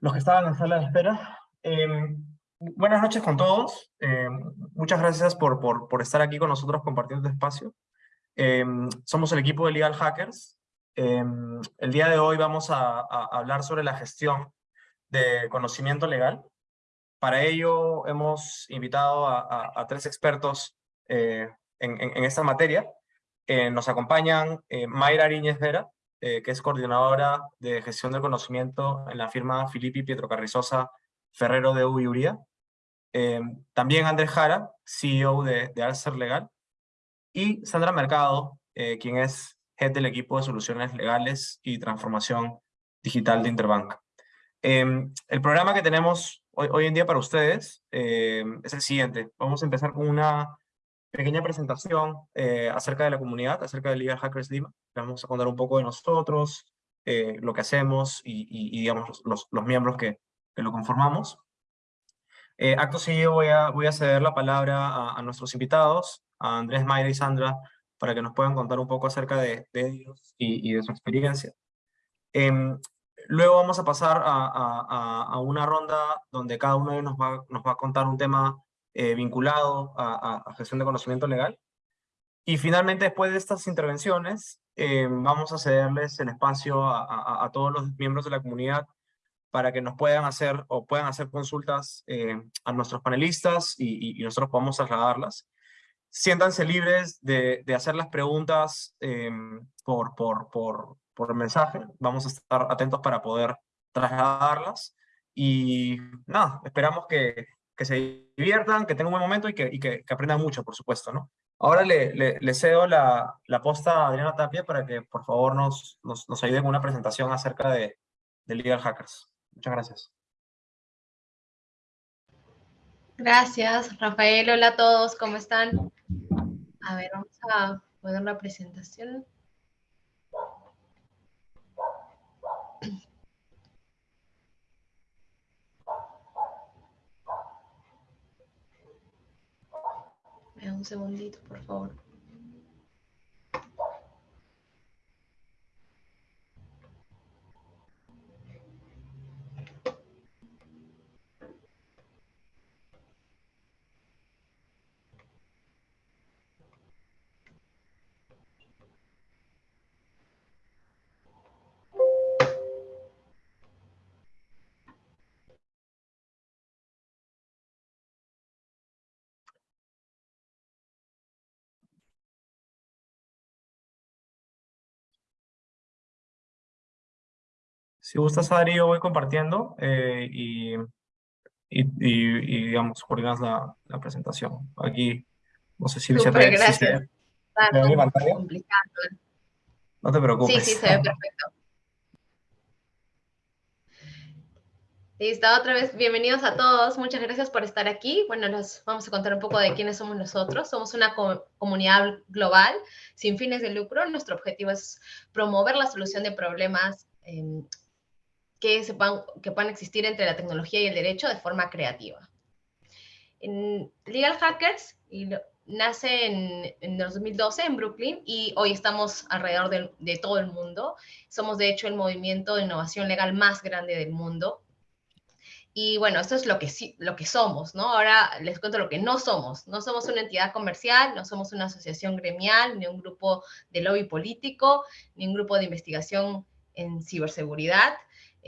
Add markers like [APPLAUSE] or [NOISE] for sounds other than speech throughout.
los que estaban en sala de espera. Em, buenas noches con todos. Em, muchas gracias por, por, estar aquí con nosotros compartiendo este espacio. Em, somos el equipo de Legal Hackers. el día de hoy vamos a, hablar sobre la gestión de conocimiento legal. Para ello hemos invitado a, tres expertos eh, en, en, esta materia. Eh, nos acompañan eh, Mayra Ariñez Vera, eh, que es coordinadora de gestión del conocimiento en la firma Filippi Pietro Carrizosa Ferrero de Uyuría. Eh, también Andrés Jara, CEO de, de Alcer Legal. Y Sandra Mercado, eh, quien es head del equipo de soluciones legales y transformación digital de Interbank. el programa que tenemos hoy, hoy, en día para ustedes es el siguiente. Vamos a empezar con una pequeña presentación eh, acerca de la comunidad, acerca de Legal Hackers Lima. vamos a contar un poco de nosotros, eh, lo que hacemos y, digamos, los, los, miembros que, que, lo conformamos. Eh, acto seguido voy a, voy a ceder la palabra a, nuestros invitados, a Andrés Mayra y Sandra, para que nos puedan contar un poco acerca de, de ellos y, y, de su experiencia. Em, luego vamos a pasar a, a, a, una ronda donde cada uno nos va, nos va a contar un tema eh, vinculado a, gestión de conocimiento legal. Y finalmente, después de estas intervenciones, eh, vamos a cederles el espacio a, todos los miembros de la comunidad para que nos puedan hacer o puedan hacer consultas eh, a nuestros panelistas y, nosotros podamos trasladarlas. Siéntanse libres de, hacer las preguntas por, por, por, por mensaje. Vamos a estar atentos para poder trasladarlas. Y nada, esperamos que, que se diviertan, que tengan un buen momento y que, y que, aprendan mucho, por supuesto, ¿no? Ahora le, le, cedo la, la, posta a Adriana Tapia para que, por favor, nos, nos, nos ayude con una presentación acerca de, de Legal Hackers. Muchas gracias. Gracias, Rafael. Hola a todos, ¿cómo están? A ver, vamos a poner la presentación. Segundito, por favor. Si gustas, Adri, yo voy compartiendo eh, y, y, y, digamos, coordinas la, la, presentación. Aquí, no sé si, se ve, gracias. Si se, pantalla. Complicado. No te preocupes. Sí, sí, se ve perfecto. Listo, otra vez, bienvenidos a todos. Muchas gracias por estar aquí. Bueno, nos vamos a contar un poco de quiénes somos nosotros. Somos una comunidad global sin fines de lucro. Nuestro objetivo es promover la solución de problemas que, sepan, que puedan existir entre la tecnología y el derecho de forma creativa. En Legal Hackers nace en, en 2012 en Brooklyn y hoy estamos alrededor de, de, todo el mundo. Somos de hecho el movimiento de innovación legal más grande del mundo. Y bueno, esto es lo que, lo que somos, ¿no? Ahora les cuento lo que no somos. No somos una entidad comercial, no somos una asociación gremial, ni un grupo de lobby político, ni un grupo de investigación en ciberseguridad.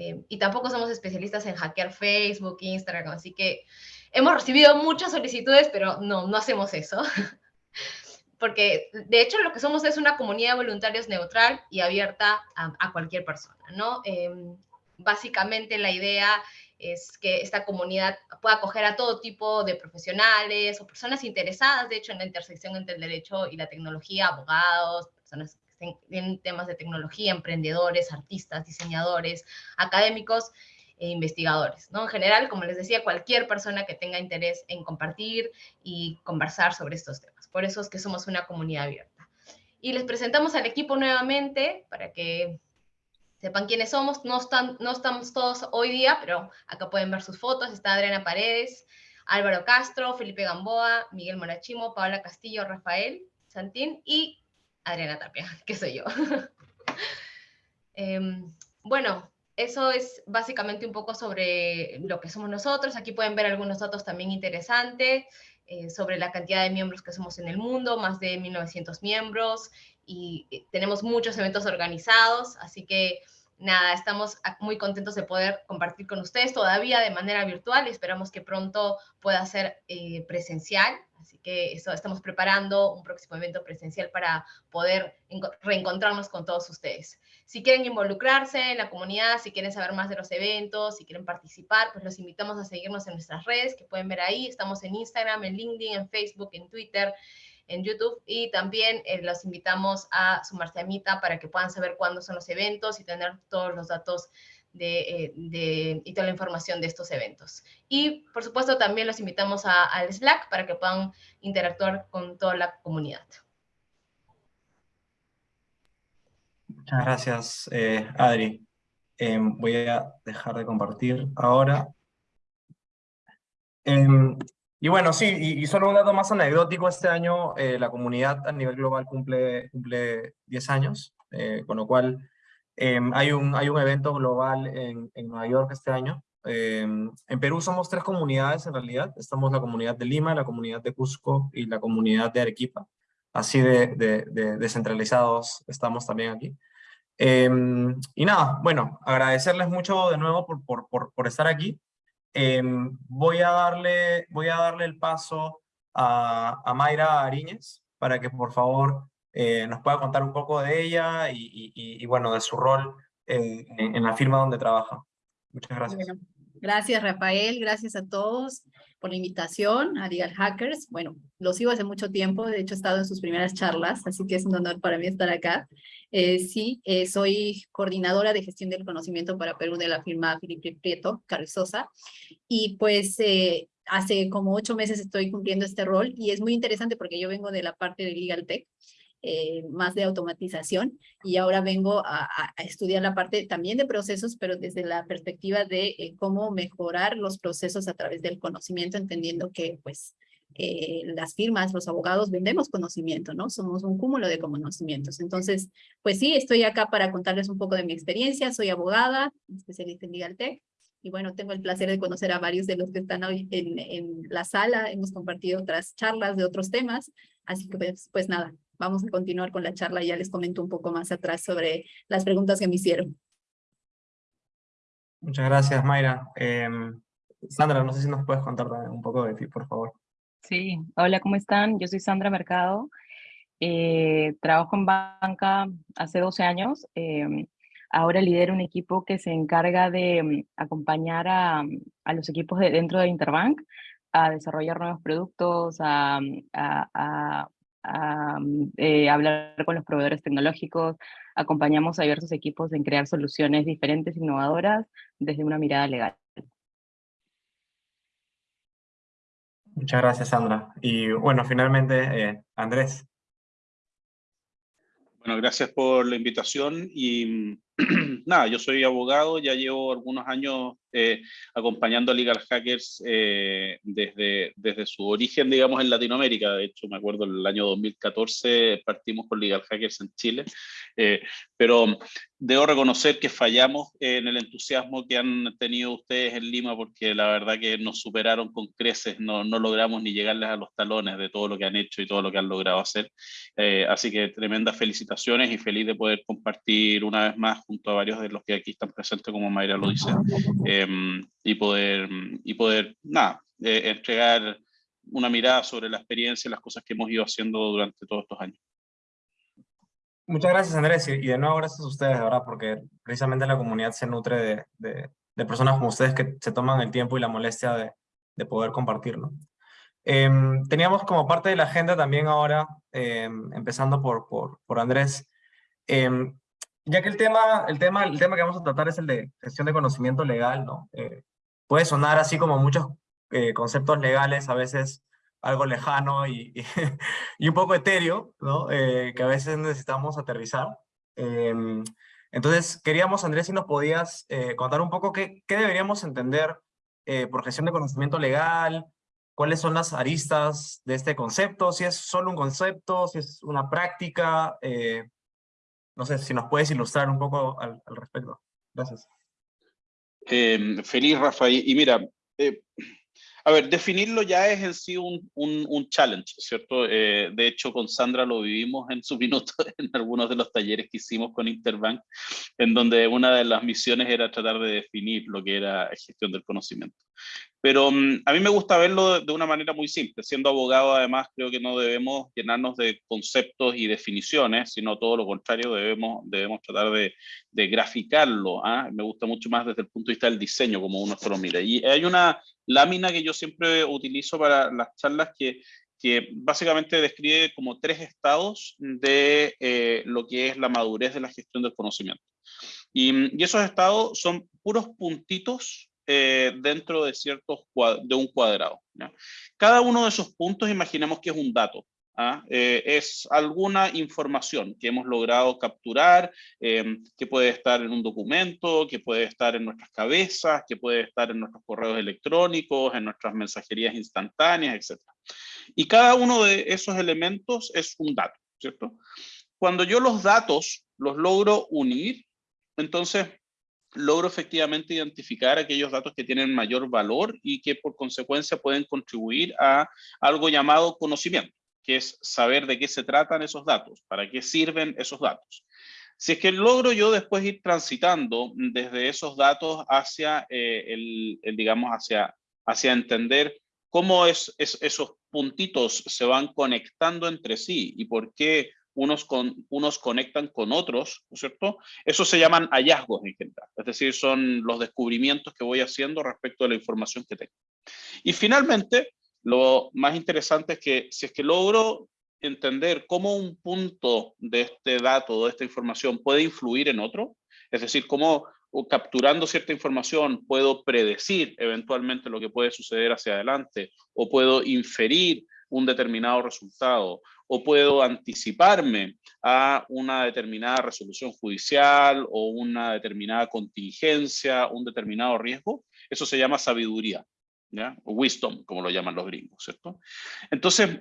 Eh, y tampoco somos especialistas en hackear Facebook, Instagram, así que hemos recibido muchas solicitudes, pero no, no hacemos eso. [LAUGHS] Porque de hecho lo que somos es una comunidad de voluntarios neutral y abierta a, cualquier persona, ¿no? Em, básicamente la idea es que esta comunidad pueda acoger a todo tipo de profesionales o personas interesadas, de hecho, en la intersección entre el derecho y la tecnología, abogados, personas en temas de tecnología, emprendedores, artistas, diseñadores, académicos e investigadores, ¿no? En general, como les decía, cualquier persona que tenga interés en compartir y conversar sobre estos temas. Por eso es que somos una comunidad abierta. Y les presentamos al equipo nuevamente para que sepan quiénes somos. No, están, no estamos todos hoy día, pero acá pueden ver sus fotos. Está Adriana Paredes, Álvaro Castro, Felipe Gamboa, Miguel Morachimo, Paola Castillo, Rafael Santín y Adriana Tapia, [LAUGHS] que soy yo. [LAUGHS] Em, bueno, eso es básicamente un poco sobre lo que somos nosotros. Aquí pueden ver algunos datos también interesantes eh, sobre la cantidad de miembros que somos en el mundo, más de 1.900 miembros, y eh, tenemos muchos eventos organizados, así que nada, estamos muy contentos de poder compartir con ustedes todavía de manera virtual y esperamos que pronto pueda ser eh, presencial. Así que eso, estamos preparando un próximo evento presencial para poder reencontrarnos con todos ustedes. Si quieren involucrarse en la comunidad, si quieren saber más de los eventos, si quieren participar, pues los invitamos a seguirnos en nuestras redes que pueden ver ahí. Estamos en Instagram, en LinkedIn, en Facebook, en Twitter, en YouTube y también eh, los invitamos a sumarse a Mita para que puedan saber cuándo son los eventos y tener todos los datos de, eh, y toda la información de estos eventos. Y por supuesto también los invitamos al Slack para que puedan interactuar con toda la comunidad. Muchas gracias, eh, Adri. Em, voy a dejar de compartir ahora. Em, y bueno, sí, y, solo un dato más anecdótico, este año eh, la comunidad a nivel global cumple, cumple 10 años, eh, con lo cual em, hay, un, hay un evento global en, en Nueva York este año. Em, en Perú somos tres comunidades en realidad, estamos la comunidad de Lima, la comunidad de Cusco y la comunidad de Arequipa. Así de, de, descentralizados estamos también aquí. Em, y nada, bueno, agradecerles mucho de nuevo por, por, por, por estar aquí. Voy, a darle, voy a darle el paso a, a Mayra Ariñez para que por favor eh, nos pueda contar un poco de ella y, y, bueno, de su rol en, en, la firma donde trabaja. Muchas gracias. gracias Rafael, gracias a todos por la invitación a Legal Hackers. Bueno, lo sigo hace mucho tiempo, de hecho he estado en sus primeras charlas, así que es un honor para mí estar acá. Eh, sí, eh, soy coordinadora de gestión del conocimiento para Perú de la firma Filipe Prieto Carrizosa, y pues eh, hace como ocho meses estoy cumpliendo este rol, y es muy interesante porque yo vengo de la parte de Legal Tech, eh, más de automatización y ahora vengo a, a, estudiar la parte también de procesos, pero desde la perspectiva de eh, cómo mejorar los procesos a través del conocimiento, entendiendo que pues eh, las firmas, los abogados vendemos conocimiento, ¿no? Somos un cúmulo de conocimientos. Entonces, pues sí, estoy acá para contarles un poco de mi experiencia. Soy abogada, especialista en Legal Tech. Y bueno, tengo el placer de conocer a varios de los que están hoy en, en la sala. Hemos compartido otras charlas de otros temas. Así que pues, pues nada, vamos a continuar con la charla. Ya les comento un poco más atrás sobre las preguntas que me hicieron. Muchas gracias, Mayra. Em, Sandra, no sé si nos puedes contar un poco de ti, por favor. Sí, hola, ¿cómo están? Yo soy Sandra Mercado. Eh, trabajo en banca hace 12 años. Em, ahora lidero un equipo que se encarga de em, acompañar a, a los equipos de, dentro de Interbank a desarrollar nuevos productos, a, a, a eh, hablar con los proveedores tecnológicos, acompañamos a diversos equipos en crear soluciones diferentes, innovadoras, desde una mirada legal. Muchas gracias, Sandra. Y bueno, finalmente, eh, Andrés. Bueno, gracias por la invitación y [CLEARS THROAT] nada, yo soy abogado, ya llevo algunos años eh, acompañando a Legal Hackers eh, desde, desde su origen, digamos, en Latinoamérica. De hecho, me acuerdo el año 2014 partimos con Legal Hackers en Chile, eh, pero debo reconocer que fallamos en el entusiasmo que han tenido ustedes en Lima, porque la verdad que nos superaron con creces, no, no logramos ni llegarles a los talones de todo lo que han hecho y todo lo que han logrado hacer. así que tremendas felicitaciones y feliz de poder compartir una vez más junto a varios de los que aquí están presentes, como Mayra lo dice. Em, y, poder, y poder, nada, eh, entregar una mirada sobre la experiencia y las cosas que hemos ido haciendo durante todos estos años. Muchas gracias Andrés y de nuevo gracias a ustedes, ¿verdad? Porque precisamente la comunidad se nutre de, de, personas como ustedes que se toman el tiempo y la molestia de, de poder compartirlo. Em, teníamos como parte de la agenda también ahora, em, empezando por, por Andrés, ya que el tema, el, tema, el tema que vamos a tratar es el de gestión de conocimiento legal, ¿no? Eh, puede sonar así como muchos eh, conceptos legales, a veces algo lejano y, y, [LAUGHS] un poco etéreo, ¿no? Eh, que a veces necesitamos aterrizar. Em, entonces, queríamos, Andrés, si nos podías contar un poco qué, qué deberíamos entender por gestión de conocimiento legal, cuáles son las aristas de este concepto, si es solo un concepto, si es una práctica, no sé si nos puedes ilustrar un poco al, respecto. Gracias. Eh, feliz, Rafael. Y mira, eh, a ver, definirlo ya es en sí un, un, challenge, ¿cierto? Eh, de hecho, con Sandra lo vivimos en su minuto [LAUGHS] en algunos de los talleres que hicimos con Interbank, en donde una de las misiones era tratar de definir lo que era gestión del conocimiento. Pero mm, a mí me gusta verlo de una manera muy simple. Siendo abogado, además, creo que no debemos llenarnos de conceptos y definiciones, sino todo lo contrario, debemos, debemos tratar de, de graficarlo. ¿ah? Me gusta mucho más desde el punto de vista del diseño, como uno se lo mira. Y hay una lámina que yo siempre utilizo para las charlas que, que básicamente describe como tres estados de eh, lo que es la madurez de la gestión del conocimiento. Y, y esos estados son puros puntitos eh, dentro de, ciertos de un cuadrado. Cada uno de esos puntos, imaginemos que es un dato. ¿ah? Eh, es alguna información que hemos logrado capturar, eh, que puede estar en un documento, que puede estar en nuestras cabezas, que puede estar en nuestros correos electrónicos, en nuestras mensajerías instantáneas, etc. Y cada uno de esos elementos es un dato, ¿cierto? Cuando yo los datos los logro unir, entonces logro efectivamente identificar aquellos datos que tienen mayor valor y que por consecuencia pueden contribuir a algo llamado conocimiento, que es saber de qué se tratan esos datos, para qué sirven esos datos. Si es que logro yo después ir transitando desde esos datos hacia, eh, el, digamos, hacia, hacia entender cómo es, esos puntitos se van conectando entre sí y por qué unos, con, unos conectan con otros, ¿no es cierto? Eso se llaman hallazgos es decir, son los descubrimientos que voy haciendo respecto a la información que tengo. Y finalmente, lo más interesante es que si es que logro entender cómo un punto de este dato, de esta información puede influir en otro, es decir, cómo capturando cierta información puedo predecir eventualmente lo que puede suceder hacia adelante o puedo inferir un determinado resultado o puedo anticiparme a una determinada resolución judicial o una determinada contingencia, un determinado riesgo, eso se llama sabiduría, ¿ya? Wisdom, como lo llaman los gringos, ¿cierto? Entonces,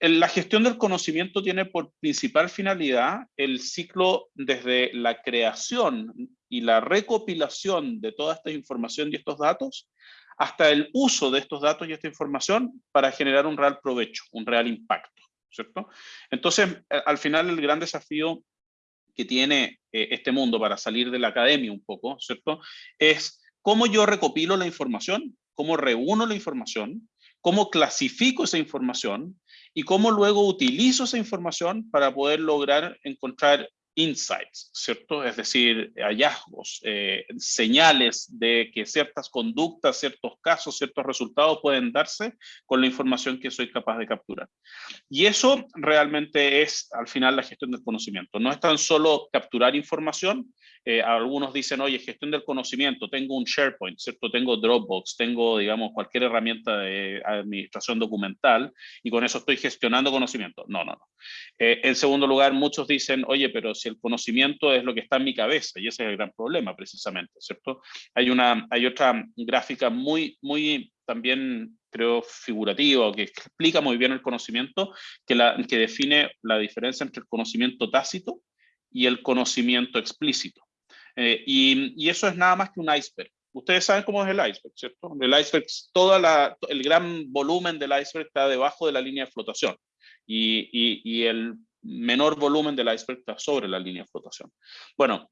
la gestión del conocimiento tiene por principal finalidad el ciclo desde la creación y la recopilación de toda esta información y estos datos hasta el uso de estos datos y esta información para generar un real provecho, un real impacto. Entonces, eh, al final el gran desafío que tiene eh, este mundo para salir de la academia un poco, ¿cierto? Es cómo yo recopilo la información, cómo reúno la información, cómo clasifico esa información y cómo luego utilizo esa información para poder lograr encontrar insights, ¿cierto? Es decir, hallazgos, eh, señales de que ciertas conductas, ciertos casos, ciertos resultados pueden darse con la información que soy capaz de capturar. Y eso realmente es al final la gestión del conocimiento. No es tan solo capturar información, eh, algunos dicen, oye, gestión del conocimiento, tengo un SharePoint, ¿cierto? Tengo Dropbox, tengo, digamos, cualquier herramienta de administración documental y con eso estoy gestionando conocimiento. No, no, no. Eh, en segundo lugar, muchos dicen, oye, pero si el conocimiento es lo que está en mi cabeza, y ese es el gran problema, precisamente, ¿cierto? Hay, una, hay otra gráfica muy, muy también creo figurativa, que explica muy bien el conocimiento, que, la, que define la diferencia entre el conocimiento tácito y el conocimiento explícito. Eh, y, eso es nada más que un iceberg. Ustedes saben cómo es el iceberg, ¿cierto? El iceberg, toda la, el gran volumen del iceberg está debajo de la línea de flotación y, y, el menor volumen del iceberg está sobre la línea de flotación. Bueno,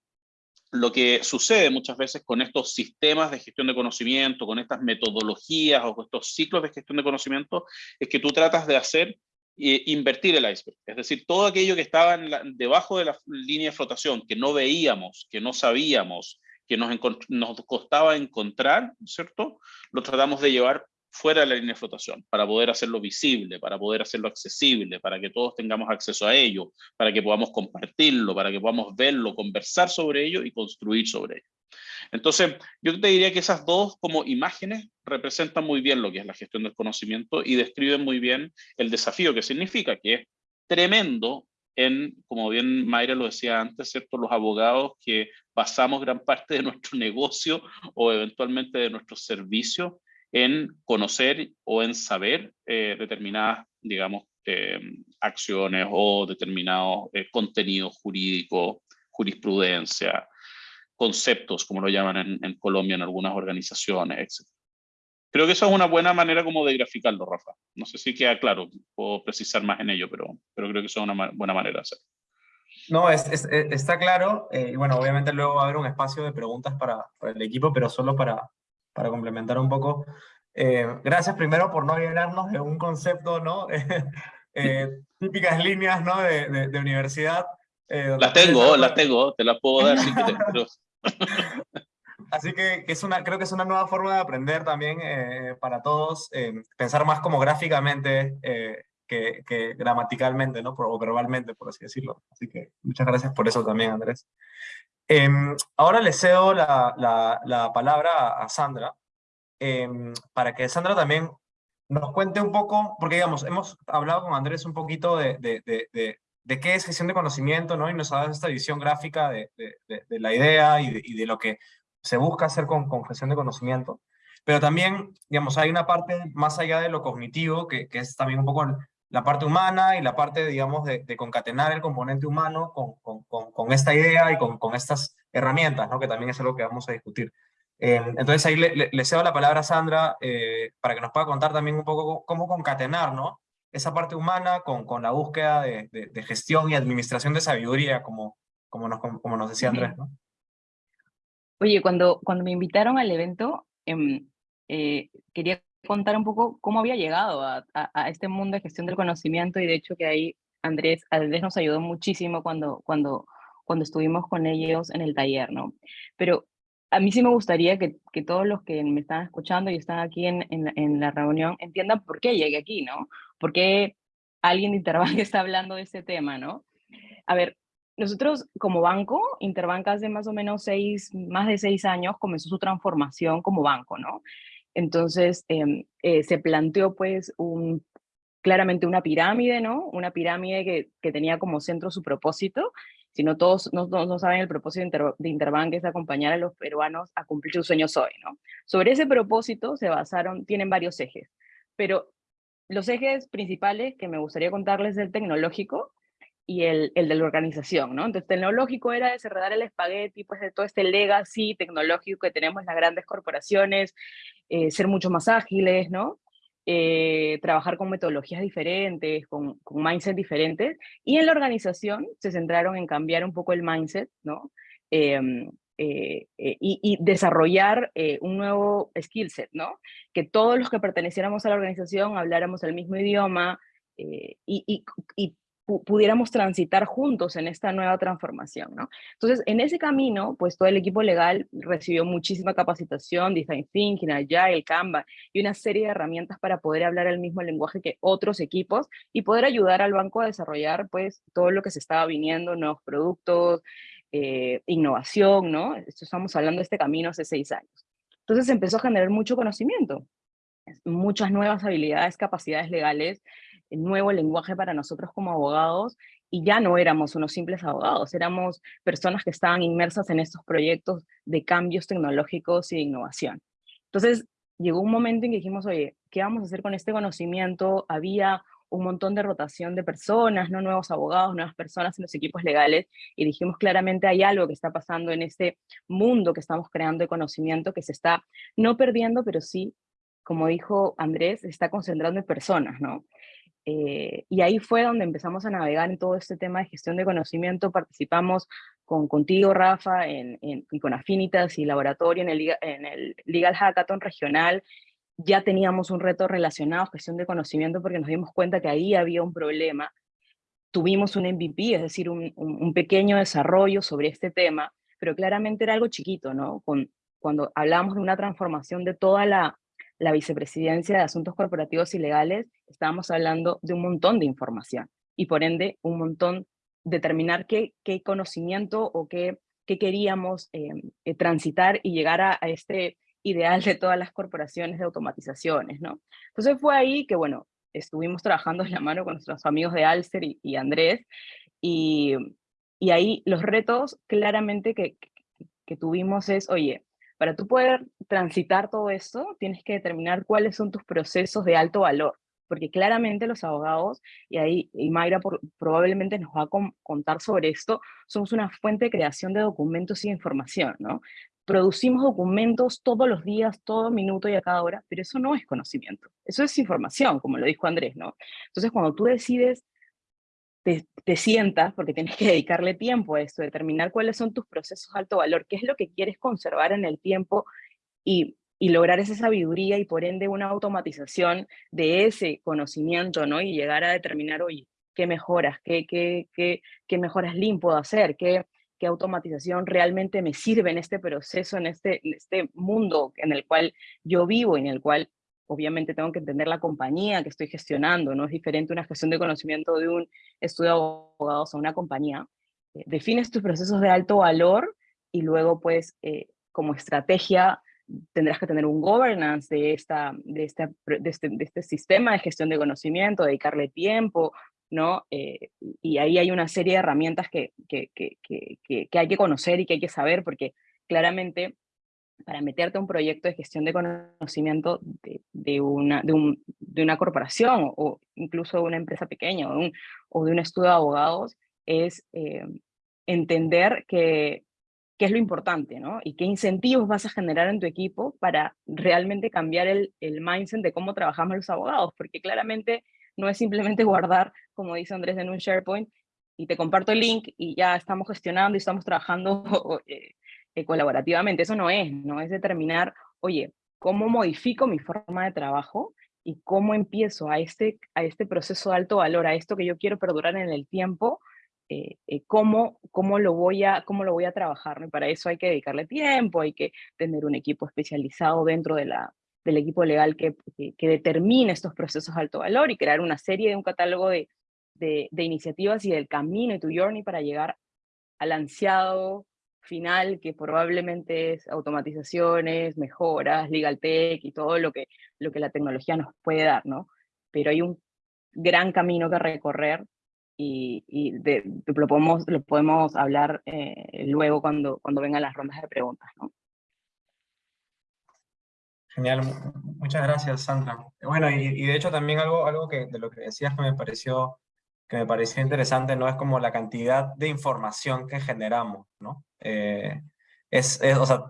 lo que sucede muchas veces con estos sistemas de gestión de conocimiento, con estas metodologías o con estos ciclos de gestión de conocimiento, es que tú tratas de hacer invertir el iceberg. Es decir, todo aquello que estaba debajo de la línea de flotación, que no veíamos, que no sabíamos, que nos, nos costaba encontrar, ¿cierto? Lo tratamos de llevar fuera de la línea de flotación, para poder hacerlo visible, para poder hacerlo accesible, para que todos tengamos acceso a ello, para que podamos compartirlo, para que podamos verlo, conversar sobre ello y construir sobre ello. Entonces, yo te diría que esas dos como imágenes representan muy bien lo que es la gestión del conocimiento y describen muy bien el desafío que significa, que es tremendo en, como bien Mayra lo decía antes, ¿cierto? los abogados que basamos gran parte de nuestro [LAUGHS] negocio o eventualmente de nuestros servicios en conocer o en saber eh, determinadas, digamos, eh, acciones o determinados eh, contenidos jurídicos, jurisprudencia, conceptos, como lo llaman en, Colombia en algunas organizaciones, etc. Creo que eso es una buena manera como de graficarlo, Rafa. No sé si queda claro, puedo precisar más en ello, pero, pero creo que eso es una buena manera de hacerlo. No, es, está claro. Eh, bueno, obviamente luego va a haber un espacio de preguntas para el equipo, pero solo para, para complementar un poco. Eh, gracias primero por no llenarnos de un concepto, ¿no? [LAUGHS] eh, típicas líneas, ¿no? De, de, de universidad. Eh, las tengo, las tengo, te las puedo dar si quieres. [LAUGHS] Pero... Así que, que, es una, creo que es una nueva forma de aprender también eh, para todos, eh, pensar más como gráficamente eh, que, que, gramaticalmente, ¿no? o verbalmente, por así decirlo. Así que muchas gracias por eso también, Andrés. Em, ahora le cedo la, la, la palabra a Sandra, em, para que Sandra también nos cuente un poco, porque digamos, hemos hablado con Andrés un poquito de, de, de, de qué es gestión de conocimiento, ¿no? Y nos ha dado esta visión gráfica de la idea y, y de, lo que se busca hacer con, con, gestión de conocimiento, pero también, digamos, hay una parte más allá de lo cognitivo, que, que es también un poco la parte humana y la parte, digamos, de, de concatenar el componente humano con, con, con esta idea y con, estas herramientas, ¿no? que también es algo que vamos a discutir. Eh, entonces ahí le, le, le, cedo la palabra a Sandra eh, para que nos pueda contar también un poco cómo concatenar ¿no? esa parte humana con, con la búsqueda de, de, de, gestión y administración de sabiduría, como, como, nos, como nos decía Andrés. ¿no? Oye, cuando, cuando me invitaron al evento, eh, eh, quería contar un poco cómo había llegado a, a, a, este mundo de gestión del conocimiento y de hecho que ahí Andrés, Andrés nos ayudó muchísimo cuando, cuando, cuando estuvimos con ellos en el taller, ¿no? Pero a mí sí me gustaría que, que todos los que me están escuchando y están aquí en, en, en la reunión entiendan por qué llegué aquí, ¿no? ¿Por qué alguien de Interbank [LAUGHS] está hablando de este tema, ¿no? A ver, nosotros como banco, Interbank hace más o menos seis, más de seis años comenzó su transformación como banco, ¿no? Entonces eh, eh, se planteó pues claramente una pirámide, ¿no? Una pirámide que, tenía como centro su propósito. Si no todos no, saben, el propósito de, de Interbank es acompañar a los peruanos a cumplir sus sueños hoy, ¿no? Sobre ese propósito se basaron, tienen varios ejes, pero los ejes principales que me gustaría contarles del tecnológico, y el, el, de la organización, ¿no? Entonces, tecnológico era desenredar el espagueti, pues de todo este legacy tecnológico que tenemos las grandes corporaciones, eh, ser mucho más ágiles, ¿no? Eh, trabajar con metodologías diferentes, con, con mindset diferentes, y en la organización se centraron en cambiar un poco el mindset, ¿no? Eh, eh, eh, y, y, desarrollar eh, un nuevo skill set, ¿no? Que todos los que perteneciéramos a la organización habláramos el mismo idioma y, y, y pudiéramos transitar juntos en esta nueva transformación, ¿no? Entonces, en ese camino, pues todo el equipo legal recibió muchísima capacitación, Design Thinking, Agile, Canva, y una serie de herramientas para poder hablar el mismo lenguaje que otros equipos y poder ayudar al banco a desarrollar, pues, todo lo que se estaba viniendo, nuevos productos, eh, innovación, ¿no? Estamos hablando de este camino hace seis años. Entonces empezó a generar mucho conocimiento, muchas nuevas habilidades, capacidades legales, nuevo lenguaje para nosotros como abogados y ya no éramos unos simples abogados, éramos personas que estaban inmersas en estos proyectos de cambios tecnológicos y de innovación. Entonces llegó un momento en que dijimos, oye, ¿qué vamos a hacer con este conocimiento? Había un montón de rotación de personas, ¿no? nuevos abogados, nuevas personas en los equipos legales, y dijimos claramente hay algo que está pasando en este mundo que estamos creando de conocimiento que se está no perdiendo, pero sí, como dijo Andrés, se está concentrando en personas, ¿no? Eh, y ahí fue donde empezamos a navegar en todo este tema de gestión de conocimiento. Participamos con, contigo, Rafa, en, y con Affinitas y Laboratorio en el, Legal Hackathon regional. Ya teníamos un reto relacionado a gestión de conocimiento porque nos dimos cuenta que ahí había un problema. Tuvimos un MVP, es decir, un pequeño desarrollo sobre este tema, pero claramente era algo chiquito, ¿no? Con, cuando hablamos de una transformación de toda la, la vicepresidencia de Asuntos Corporativos y Legales, estábamos hablando de un montón de información y por ende un montón, determinar qué, qué conocimiento o qué, qué queríamos eh, eh, transitar y llegar a, a, este ideal de todas las corporaciones de automatizaciones, ¿no? Entonces fue ahí que, bueno, estuvimos trabajando en la mano con nuestros amigos de Alster y, y Andrés, y, y, ahí los retos claramente que, que, que tuvimos es, oye, para tú poder transitar todo esto, tienes que determinar cuáles son tus procesos de alto valor, porque claramente los abogados, y ahí y Mayra probablemente nos va a contar sobre esto, somos una fuente de creación de documentos y de información, ¿no? Producimos documentos todos los días, todo minuto y a cada hora, pero eso no es conocimiento, eso es información, como lo dijo Andrés, ¿no? Entonces, cuando tú decides te, te, sientas, porque tienes que dedicarle tiempo a esto, determinar cuáles son tus procesos alto valor, qué es lo que quieres conservar en el tiempo y, y lograr esa sabiduría y por ende una automatización de ese conocimiento, ¿no? Y llegar a determinar, oye, qué mejoras, qué, qué, qué, mejoras lean puedo hacer, qué, qué automatización realmente me sirve en este proceso, en este, en este mundo en el cual yo vivo, en el cual obviamente tengo que entender la compañía que estoy gestionando, no es diferente una gestión de conocimiento de un estudio de abogados a una compañía. Eh, defines tus procesos de alto valor y luego pues eh, como estrategia tendrás que tener un governance de, esta, de, este, de, este, de este sistema de gestión de conocimiento, dedicarle tiempo, ¿no? Eh, y ahí hay una serie de herramientas que, que, que, que, que hay que conocer y que hay que saber, porque claramente para meterte a un proyecto de gestión de conocimiento de, una, de, un, de, una corporación o incluso de una empresa pequeña o de un, estudio de abogados es eh, entender qué es lo importante, ¿no? Y qué incentivos vas a generar en tu equipo para realmente cambiar el, el mindset de cómo trabajamos los abogados, porque claramente no es simplemente [LAUGHS] guardar, como dice Andrés, en un SharePoint y te comparto el link y ya estamos gestionando y estamos trabajando [LAUGHS] eh, eh, colaborativamente. Eso no es, ¿no? Es determinar, oye, ¿cómo modifico mi forma de trabajo? y cómo empiezo a este, a este proceso de alto valor, a esto que yo quiero perdurar en el tiempo, eh, eh, cómo, cómo, lo voy a, cómo lo voy a trabajar. para eso hay que dedicarle tiempo, hay que tener un equipo especializado dentro de la, del equipo legal que, que, determine estos procesos de alto valor y crear una serie de un catálogo de, de, de iniciativas y del camino y tu journey para llegar al ansiado final, que probablemente es automatizaciones, mejoras, legal tech y todo lo que, lo que la tecnología nos puede dar, ¿no? Pero hay un gran camino que recorrer y, y de, lo, podemos, lo podemos hablar eh, luego cuando, cuando vengan las rondas de preguntas, ¿no? Genial, muchas gracias Sandra. Bueno, y, y, de hecho también algo, algo que de lo que decías que me pareció que me pareció interesante, ¿no? Es como la cantidad de información que generamos, ¿no? Eh, es, o sea,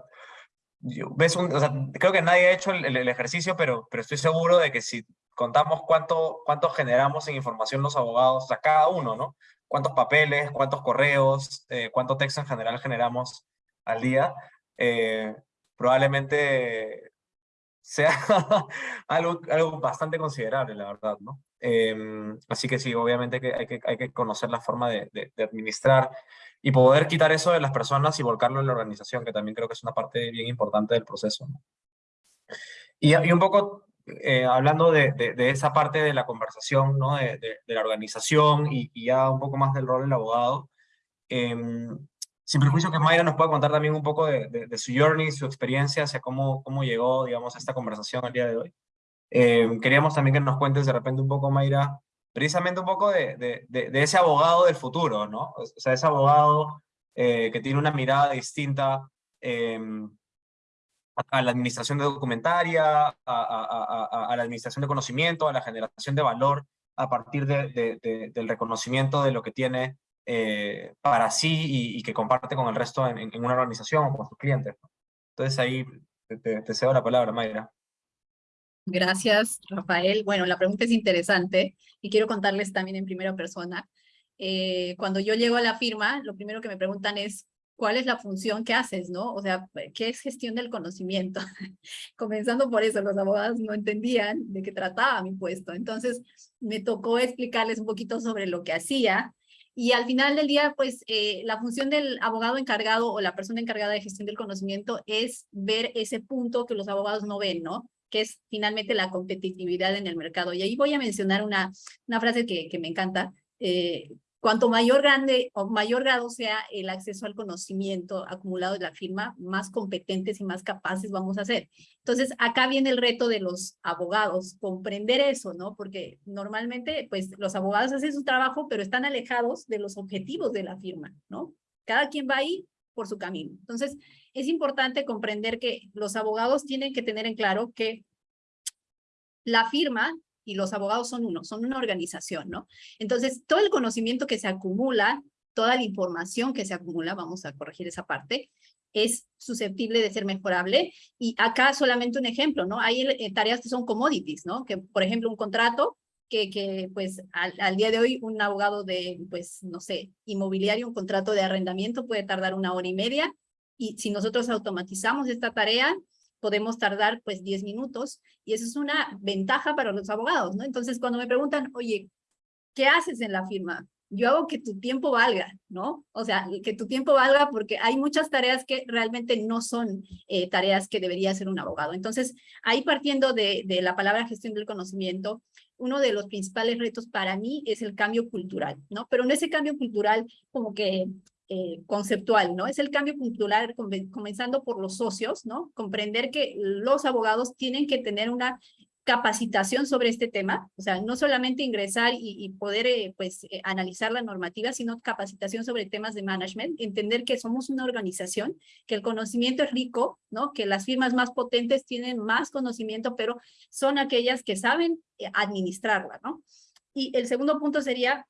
ves un, o sea, creo que nadie ha hecho el, el, ejercicio, pero, pero estoy seguro de que si contamos cuánto, cuánto generamos en información los abogados, o sea, cada uno, ¿no? Cuántos papeles, cuántos correos, eh, cuánto texto en general generamos al día, eh, probablemente sea [LAUGHS] algo, algo bastante considerable, la verdad, ¿no? Eh, así que sí, obviamente que hay, que hay que conocer la forma de, de, de, administrar y poder quitar eso de las personas y volcarlo en la organización, que también creo que es una parte bien importante del proceso. Y, y, un poco eh, hablando de, de, esa parte de la conversación, ¿no? de, la organización y, y, ya un poco más del rol del abogado, eh, sin perjuicio que Mayra nos pueda contar también un poco de, su journey, su experiencia, hacia cómo, cómo llegó, digamos, a esta conversación el día de hoy. Eh, queríamos también que nos cuentes de repente un poco, Mayra, precisamente un poco de, de ese abogado del futuro, ¿no? O sea, ese abogado eh, que tiene una mirada distinta eh, a la administración de documentaria, a, a, a, a, la administración de conocimiento, a la generación de valor a partir de, del reconocimiento de lo que tiene eh, para sí y, y, que comparte con el resto en, en, una organización o con sus clientes. Entonces ahí te, te cedo la palabra, Mayra. Gracias, Rafael. Bueno, la pregunta es interesante y quiero contarles también en primera persona. Eh, cuando yo llego a la firma, lo primero que me preguntan es, ¿cuál es la función que haces, no? O sea, ¿qué es gestión del conocimiento? [LAUGHS] Comenzando por eso, los abogados no entendían de qué trataba mi puesto. Entonces, me tocó explicarles un poquito sobre lo que hacía y al final del día, pues eh, la función del abogado encargado o la persona encargada de gestión del conocimiento es ver ese punto que los abogados no ven, ¿no? Que es finalmente la competitividad en el mercado. Y ahí voy a mencionar una, una frase que, me encanta. Eh, cuanto mayor grande o mayor grado sea el acceso al conocimiento acumulado de la firma, más competentes y más capaces vamos a ser. Entonces, acá viene el reto de los abogados, comprender eso, ¿no? Porque normalmente, pues, los abogados hacen su trabajo, pero están alejados de los objetivos de la firma, ¿no? Cada quien va ahí por su camino. Entonces, es importante comprender que los abogados tienen que tener en claro que la firma y los abogados son uno, son una organización, ¿no? Entonces, todo el conocimiento que se acumula, toda la información que se acumula, vamos a corregir esa parte, es susceptible de ser mejorable. Y acá solamente un ejemplo, ¿no? Hay eh, tareas que son commodities, ¿no? Que, por ejemplo, un contrato que, que pues, al, al, día de hoy un abogado de, pues, no sé, inmobiliario, un contrato de arrendamiento puede tardar una hora y media. Y si nosotros automatizamos esta tarea, podemos tardar pues 10 minutos y eso es una ventaja para los abogados, ¿no? Entonces cuando me preguntan, oye, ¿qué haces en la firma? Yo hago que tu tiempo valga, ¿no? O sea, que tu tiempo valga porque hay muchas tareas que realmente no son eh, tareas que debería hacer un abogado. Entonces, ahí partiendo de, de la palabra gestión del conocimiento, uno de los principales retos para mí es el cambio cultural, ¿no? Pero en ese cambio cultural como que eh, conceptual, ¿no? Es el cambio cultural comenzando por los socios, ¿no? Comprender que los abogados tienen que tener una capacitación sobre este tema, o sea, no solamente ingresar y, poder eh, pues eh, analizar la normativa, sino capacitación sobre temas de management, entender que somos una organización, que el conocimiento es rico, ¿no? Que las firmas más potentes tienen más conocimiento, pero son aquellas que saben administrarla, ¿no? Y el segundo punto sería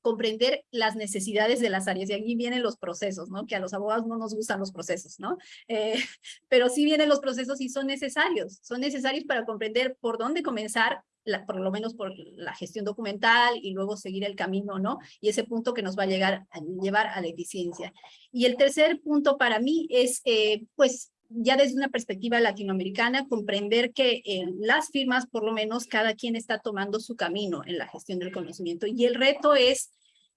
comprender las necesidades de las áreas. Y aquí vienen los procesos, ¿no? Que a los abogados no nos gustan los procesos, ¿no? Eh, [LAUGHS] pero sí vienen los procesos y son necesarios. Son necesarios para comprender por dónde comenzar, por lo menos por la gestión documental y luego seguir el camino, ¿no? Y ese punto que nos va a, llegar, a llevar a la eficiencia. Y el tercer punto para mí es, eh, pues, ya desde una perspectiva latinoamericana, comprender que las firmas, por lo menos, cada quien está tomando su camino en la gestión del conocimiento. Y el reto es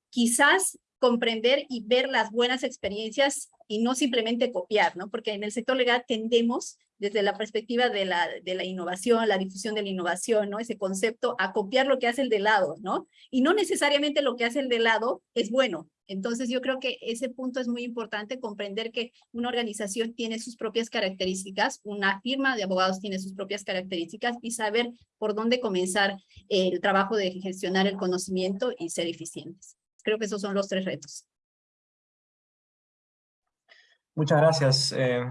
quizás comprender y ver las buenas experiencias y no simplemente copiar, ¿no? Porque en el sector legal tendemos, desde la perspectiva de la, de la innovación, la difusión de la innovación, ¿no? Ese concepto, a copiar lo que hace el de lado, ¿no? Y no necesariamente lo que hace el de lado es bueno. Entonces yo creo que ese punto es muy importante, comprender que una organización tiene sus propias características, una firma de abogados tiene sus propias características y saber por dónde comenzar el trabajo de gestionar el conocimiento y ser eficientes. Creo que esos son los tres retos. Muchas gracias, eh,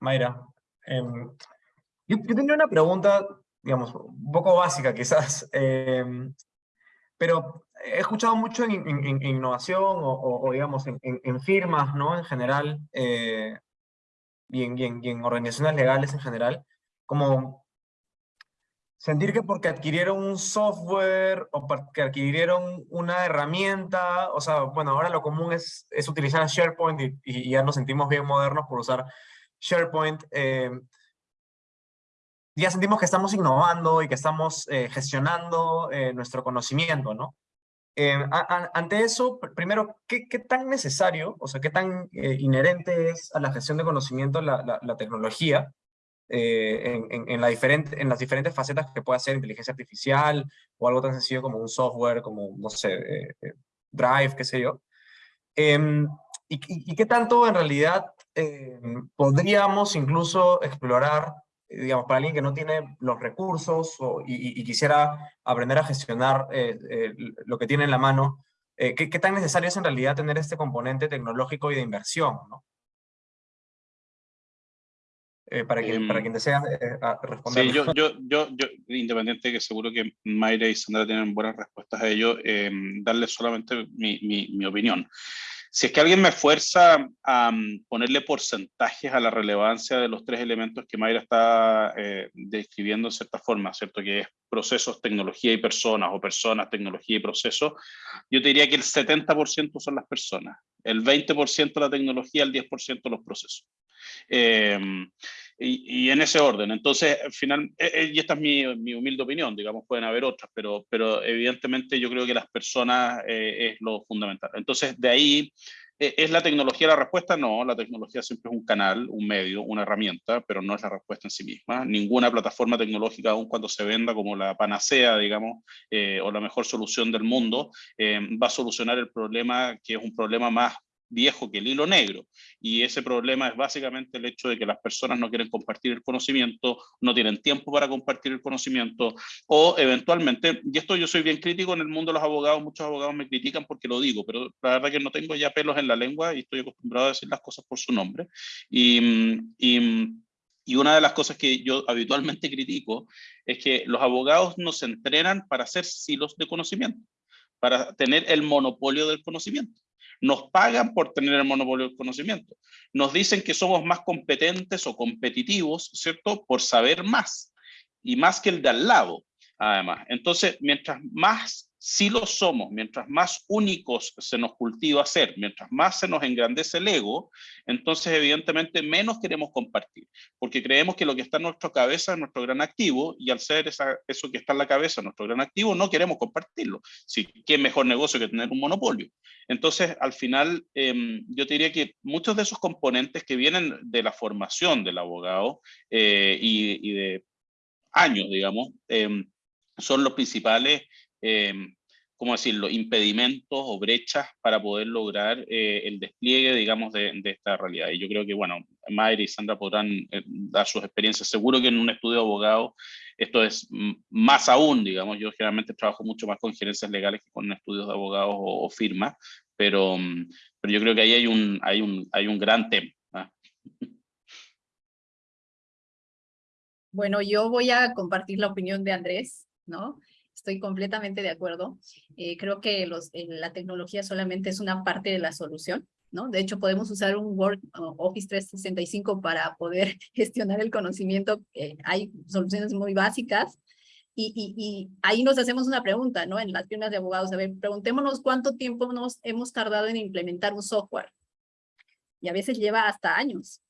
Mayra. Em, yo, tenía una pregunta, digamos, un poco básica quizás, [LAUGHS] em, pero he escuchado mucho en, innovación o, digamos, en, firmas, ¿no? En general, eh, y, en, organizaciones legales en general, como sentir que porque adquirieron un software o porque adquirieron una herramienta, o sea, bueno, ahora lo común es, es utilizar SharePoint y, ya nos sentimos bien modernos por usar SharePoint. Eh, ya sentimos que estamos innovando y que estamos eh, gestionando eh, nuestro conocimiento, ¿no? ante eso, primero, ¿qué, ¿qué, tan necesario, o sea, qué tan inherente es a la gestión de conocimiento la, la tecnología? Eh, en, en, la diferente, en las diferentes facetas que puede hacer inteligencia artificial o algo tan sencillo como un software, como, no sé, eh, eh, Drive, qué sé yo. Em, y, y, qué tanto en realidad em, podríamos incluso explorar, digamos, para alguien que no tiene los recursos o, y, quisiera aprender a gestionar lo que tiene en la mano, ¿qué, ¿qué, tan necesario es en realidad tener este componente tecnológico y de inversión? ¿no? Eh, para, quien, para quien desea eh, responder. Sí, yo, yo, yo, yo, independiente que seguro que Mayra y Sandra tienen buenas respuestas a ello, eh, darle solamente mi, mi, mi, opinión. Si es que alguien me fuerza a um, ponerle porcentajes a la relevancia de los tres elementos que Mayra está eh, describiendo en cierta forma, ¿cierto? Que es procesos, tecnología y personas, o personas, tecnología y procesos, yo te diría que el 70% son las personas, el 20% la tecnología, el 10% los procesos. Em, y, en ese orden. Entonces, al final, e, e, y esta es mi, mi, humilde opinión, digamos, pueden haber otras, pero, pero evidentemente yo creo que las personas eh, es lo fundamental. Entonces, de ahí, ¿es la tecnología la respuesta? No, la tecnología siempre es un canal, un medio, una herramienta, pero no es la respuesta en sí misma. Ninguna plataforma tecnológica, aun cuando se venda como la panacea, digamos, eh, o la mejor solución del mundo, eh, va a solucionar el problema que es un problema más viejo que el hilo negro. Y ese problema es básicamente el hecho de que las personas no quieren compartir el conocimiento, no tienen tiempo para compartir el conocimiento, o eventualmente, y esto yo soy bien crítico en el mundo de los abogados, muchos abogados me critican porque lo digo, pero la verdad que no tengo ya pelos en la lengua y estoy acostumbrado a decir las cosas por su nombre. Y, y una de las cosas que yo habitualmente critico es que los abogados nos entrenan para hacer silos de conocimiento, para tener el monopolio del conocimiento. Nos pagan por tener el monopolio del conocimiento. Nos dicen que somos más competentes o competitivos, ¿cierto? Por saber más y más que el de al lado, además. Entonces, mientras más si lo somos, mientras más únicos se nos cultiva ser, mientras más se nos engrandece el ego, entonces evidentemente menos queremos compartir, porque creemos que lo que está en nuestra cabeza es nuestro gran activo, y al ser eso que está en la cabeza nuestro gran activo, no queremos compartirlo. Sí, ¿Qué mejor negocio que tener un monopolio? Entonces, al final, em, yo diría que muchos de esos componentes que vienen de la formación del abogado eh, y, de años, digamos, em, son los principales eh, ¿cómo decirlo?, impedimentos o brechas para poder lograr eh, el despliegue, digamos, de, esta realidad. Y yo creo que, bueno, Mayra y Sandra podrán eh, dar sus experiencias. Seguro que en un estudio de abogado esto es más aún, digamos, yo generalmente trabajo mucho más con gerencias legales que con estudios de abogados o, firmas, pero, mm, pero yo creo que ahí hay un, hay un, hay un gran tema. ¿ah? Bueno, yo voy a compartir la opinión de Andrés, ¿no? Estoy completamente de acuerdo. Eh, creo que los, eh, la tecnología solamente es una parte de la solución, ¿no? De hecho, podemos usar un Word Office 365 para poder [LAUGHS] gestionar el conocimiento. hay soluciones muy básicas. Y, y, y, ahí nos hacemos una pregunta, ¿no? En las firmas de abogados, a ver, preguntémonos cuánto tiempo nos hemos tardado en implementar un software. Y a veces lleva hasta años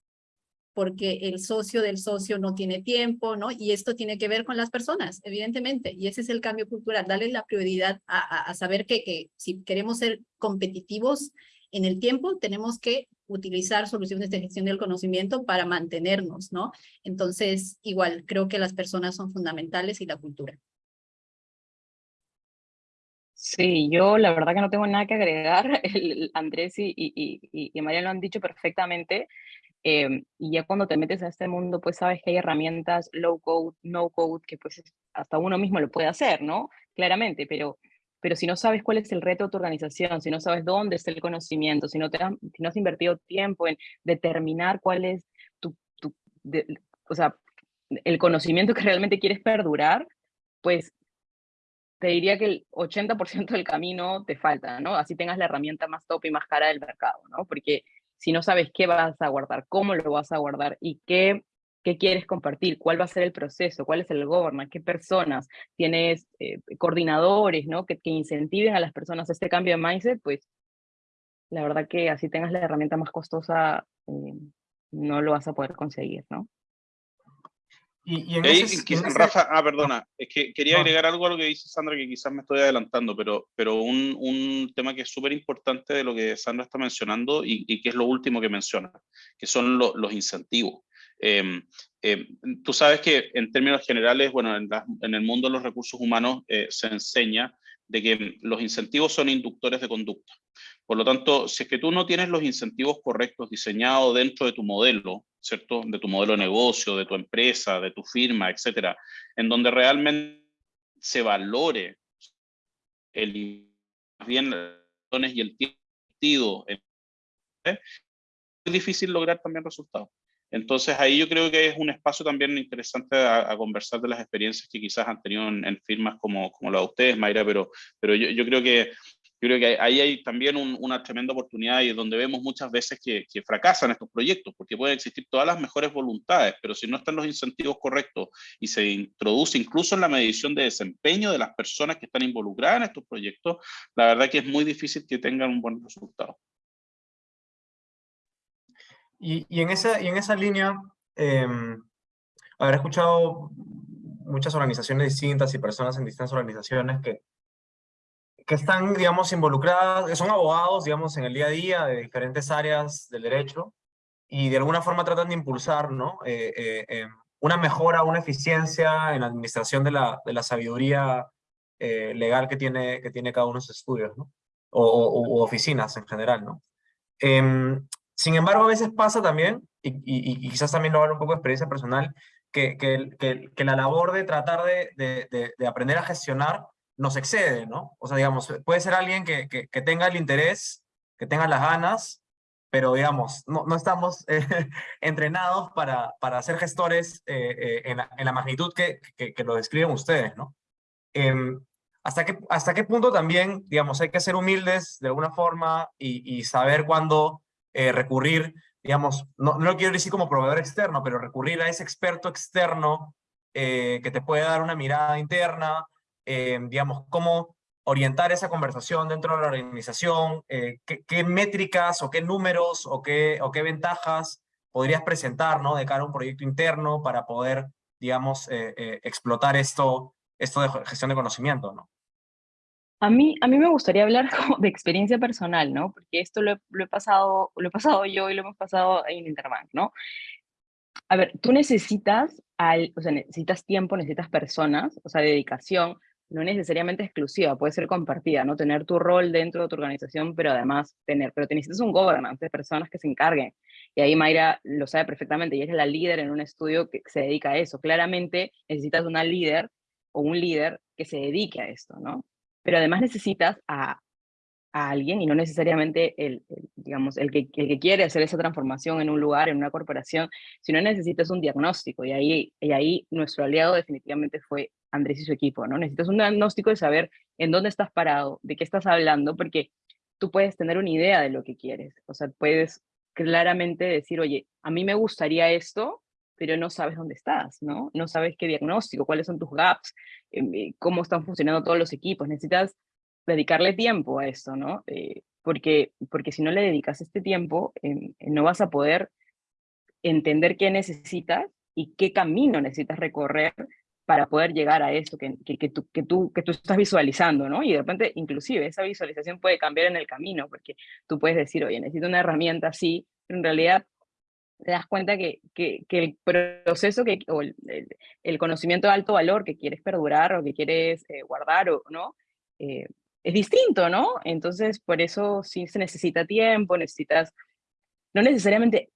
porque el socio del socio no tiene tiempo, ¿no? Y esto tiene que ver con las personas, evidentemente, y ese es el cambio cultural, darle la prioridad a, saber que, que si queremos ser competitivos en el tiempo, tenemos que utilizar soluciones de gestión del conocimiento para mantenernos, ¿no? Entonces, igual, creo que las personas son fundamentales y la cultura. Sí, yo la verdad que no tengo nada que agregar. [LAUGHS] Andrés y, y María lo han dicho perfectamente. Em, y ya cuando te metes a este mundo, pues sabes que hay herramientas low code, no code, que pues hasta uno mismo lo puede hacer, ¿no? Claramente, pero, pero si no sabes cuál es el reto de tu organización, si no sabes dónde está el conocimiento, si no, te has, si no has invertido tiempo en determinar cuál es tu, tu o sea, el conocimiento que realmente quieres perdurar, pues te diría que el 80% del camino te falta, ¿no? Así tengas la herramienta más top y más cara del mercado, ¿no? Porque si no sabes qué vas a guardar, cómo lo vas a guardar y qué, qué quieres compartir, cuál va a ser el proceso, cuál es el governance, qué personas, tienes eh, coordinadores, ¿no? Que, incentiven a las personas este cambio de mindset, pues la verdad que así tengas la herramienta más costosa, eh, no lo vas a poder conseguir, ¿no? Y, Rafa, ah, perdona, es que quería agregar algo a lo que dice Sandra, que quizás me estoy adelantando, pero, pero un, un tema que es súper importante de lo que Sandra está mencionando y, y, que es lo último que menciona, que son los incentivos. Em, em, tú sabes que en términos generales, bueno, en, en el mundo de los recursos humanos eh, se enseña de que los incentivos son inductores de conducta. Por lo tanto, si es que tú no tienes los incentivos correctos diseñados dentro de tu modelo, ¿cierto? De tu modelo de negocio, de tu empresa, de tu firma, etcétera, en donde realmente se valore el bien y el tiempo, ¿eh? es difícil lograr también resultados. Entonces ahí yo creo que es un espacio también interesante a, conversar de las experiencias que quizás han tenido en, firmas como, como la de ustedes, Mayra, pero, pero yo, yo creo que yo creo que ahí hay también una tremenda oportunidad y donde vemos muchas veces que, fracasan estos proyectos, porque pueden existir todas las mejores voluntades, pero si no están los incentivos correctos y se introduce incluso en la medición de desempeño de las personas que están involucradas en estos proyectos, la verdad que es muy difícil que tengan un buen resultado. Y, y, en, esa, y en esa línea, eh, escuchado muchas organizaciones distintas y personas en distintas organizaciones que, que están, digamos, involucradas, son abogados, digamos, en el día a día de diferentes áreas del derecho y de alguna forma tratan de impulsar, ¿no? Eh, eh, em, una mejora, una eficiencia en la administración de la, de la sabiduría eh, legal que tiene, que tiene cada uno de sus estudios, ¿no? O, oficinas en general, ¿no? Em, sin embargo, a veces pasa también, y, quizás también lo hago un poco de experiencia personal, que, que, la labor de tratar de, de, aprender a gestionar nos excede, ¿no? O sea, digamos, puede ser alguien que, que, tenga el interés, que tenga las ganas, pero digamos, no, no estamos [LAUGHS] entrenados para, para ser gestores en, la, en, la, magnitud que, que, lo describen ustedes, ¿no? Em, ¿hasta, qué, ¿Hasta qué punto también, digamos, hay que ser humildes de alguna forma y, saber cuándo recurrir digamos, no, no lo quiero decir como proveedor externo, pero recurrir a ese experto externo eh, que te puede dar una mirada interna, eh, digamos, cómo orientar esa conversación dentro de la organización, eh, qué, métricas o qué números o qué, o qué ventajas podrías presentar ¿no? de cara a un proyecto interno para poder, digamos, explotar esto, esto de gestión de conocimiento, ¿no? A mí, a mí me gustaría hablar [LAUGHS] de experiencia personal, ¿no? Porque esto lo he, pasado, lo he pasado yo y lo hemos pasado en Interbank, ¿no? A ver, tú necesitas, al, o sea, necesitas tiempo, necesitas personas, o sea, dedicación, no necesariamente exclusiva, puede ser compartida, ¿no? Tener tu rol dentro de tu organización, pero además tener, pero te necesitas un governance de personas que se encarguen. Y ahí Mayra lo sabe perfectamente, y es la líder en un estudio que se dedica a eso. Claramente necesitas una líder o un líder que se dedique a esto, ¿no? pero además necesitas a, a alguien y no necesariamente el, digamos, el que, el que quiere hacer esa transformación en un lugar, en una corporación, sino necesitas un diagnóstico y ahí, y ahí nuestro aliado definitivamente fue Andrés y su equipo, ¿no? Necesitas un diagnóstico de saber en dónde estás parado, de qué estás hablando, porque tú puedes tener una idea de lo que quieres, o sea, puedes claramente decir, oye, a mí me gustaría esto, pero no sabes dónde estás, ¿no? No sabes qué diagnóstico, cuáles son tus gaps, em, eh, cómo están funcionando todos los equipos. Necesitas dedicarle tiempo a eso, ¿no? Eh, porque, porque si no le dedicas este tiempo, em, no vas a poder entender qué necesitas y qué camino necesitas recorrer para poder llegar a eso que, que, que, tú, que, tú, que tú estás visualizando, ¿no? Y de repente, inclusive, esa visualización puede cambiar en el camino, porque tú puedes decir, oye, necesito una herramienta así, pero en realidad te das cuenta que, que, el proceso que, o el, el, conocimiento de alto valor que quieres perdurar o que quieres eh, guardar, o, ¿no? Eh, es distinto, ¿no? Entonces, por eso sí se necesita tiempo, necesitas, no necesariamente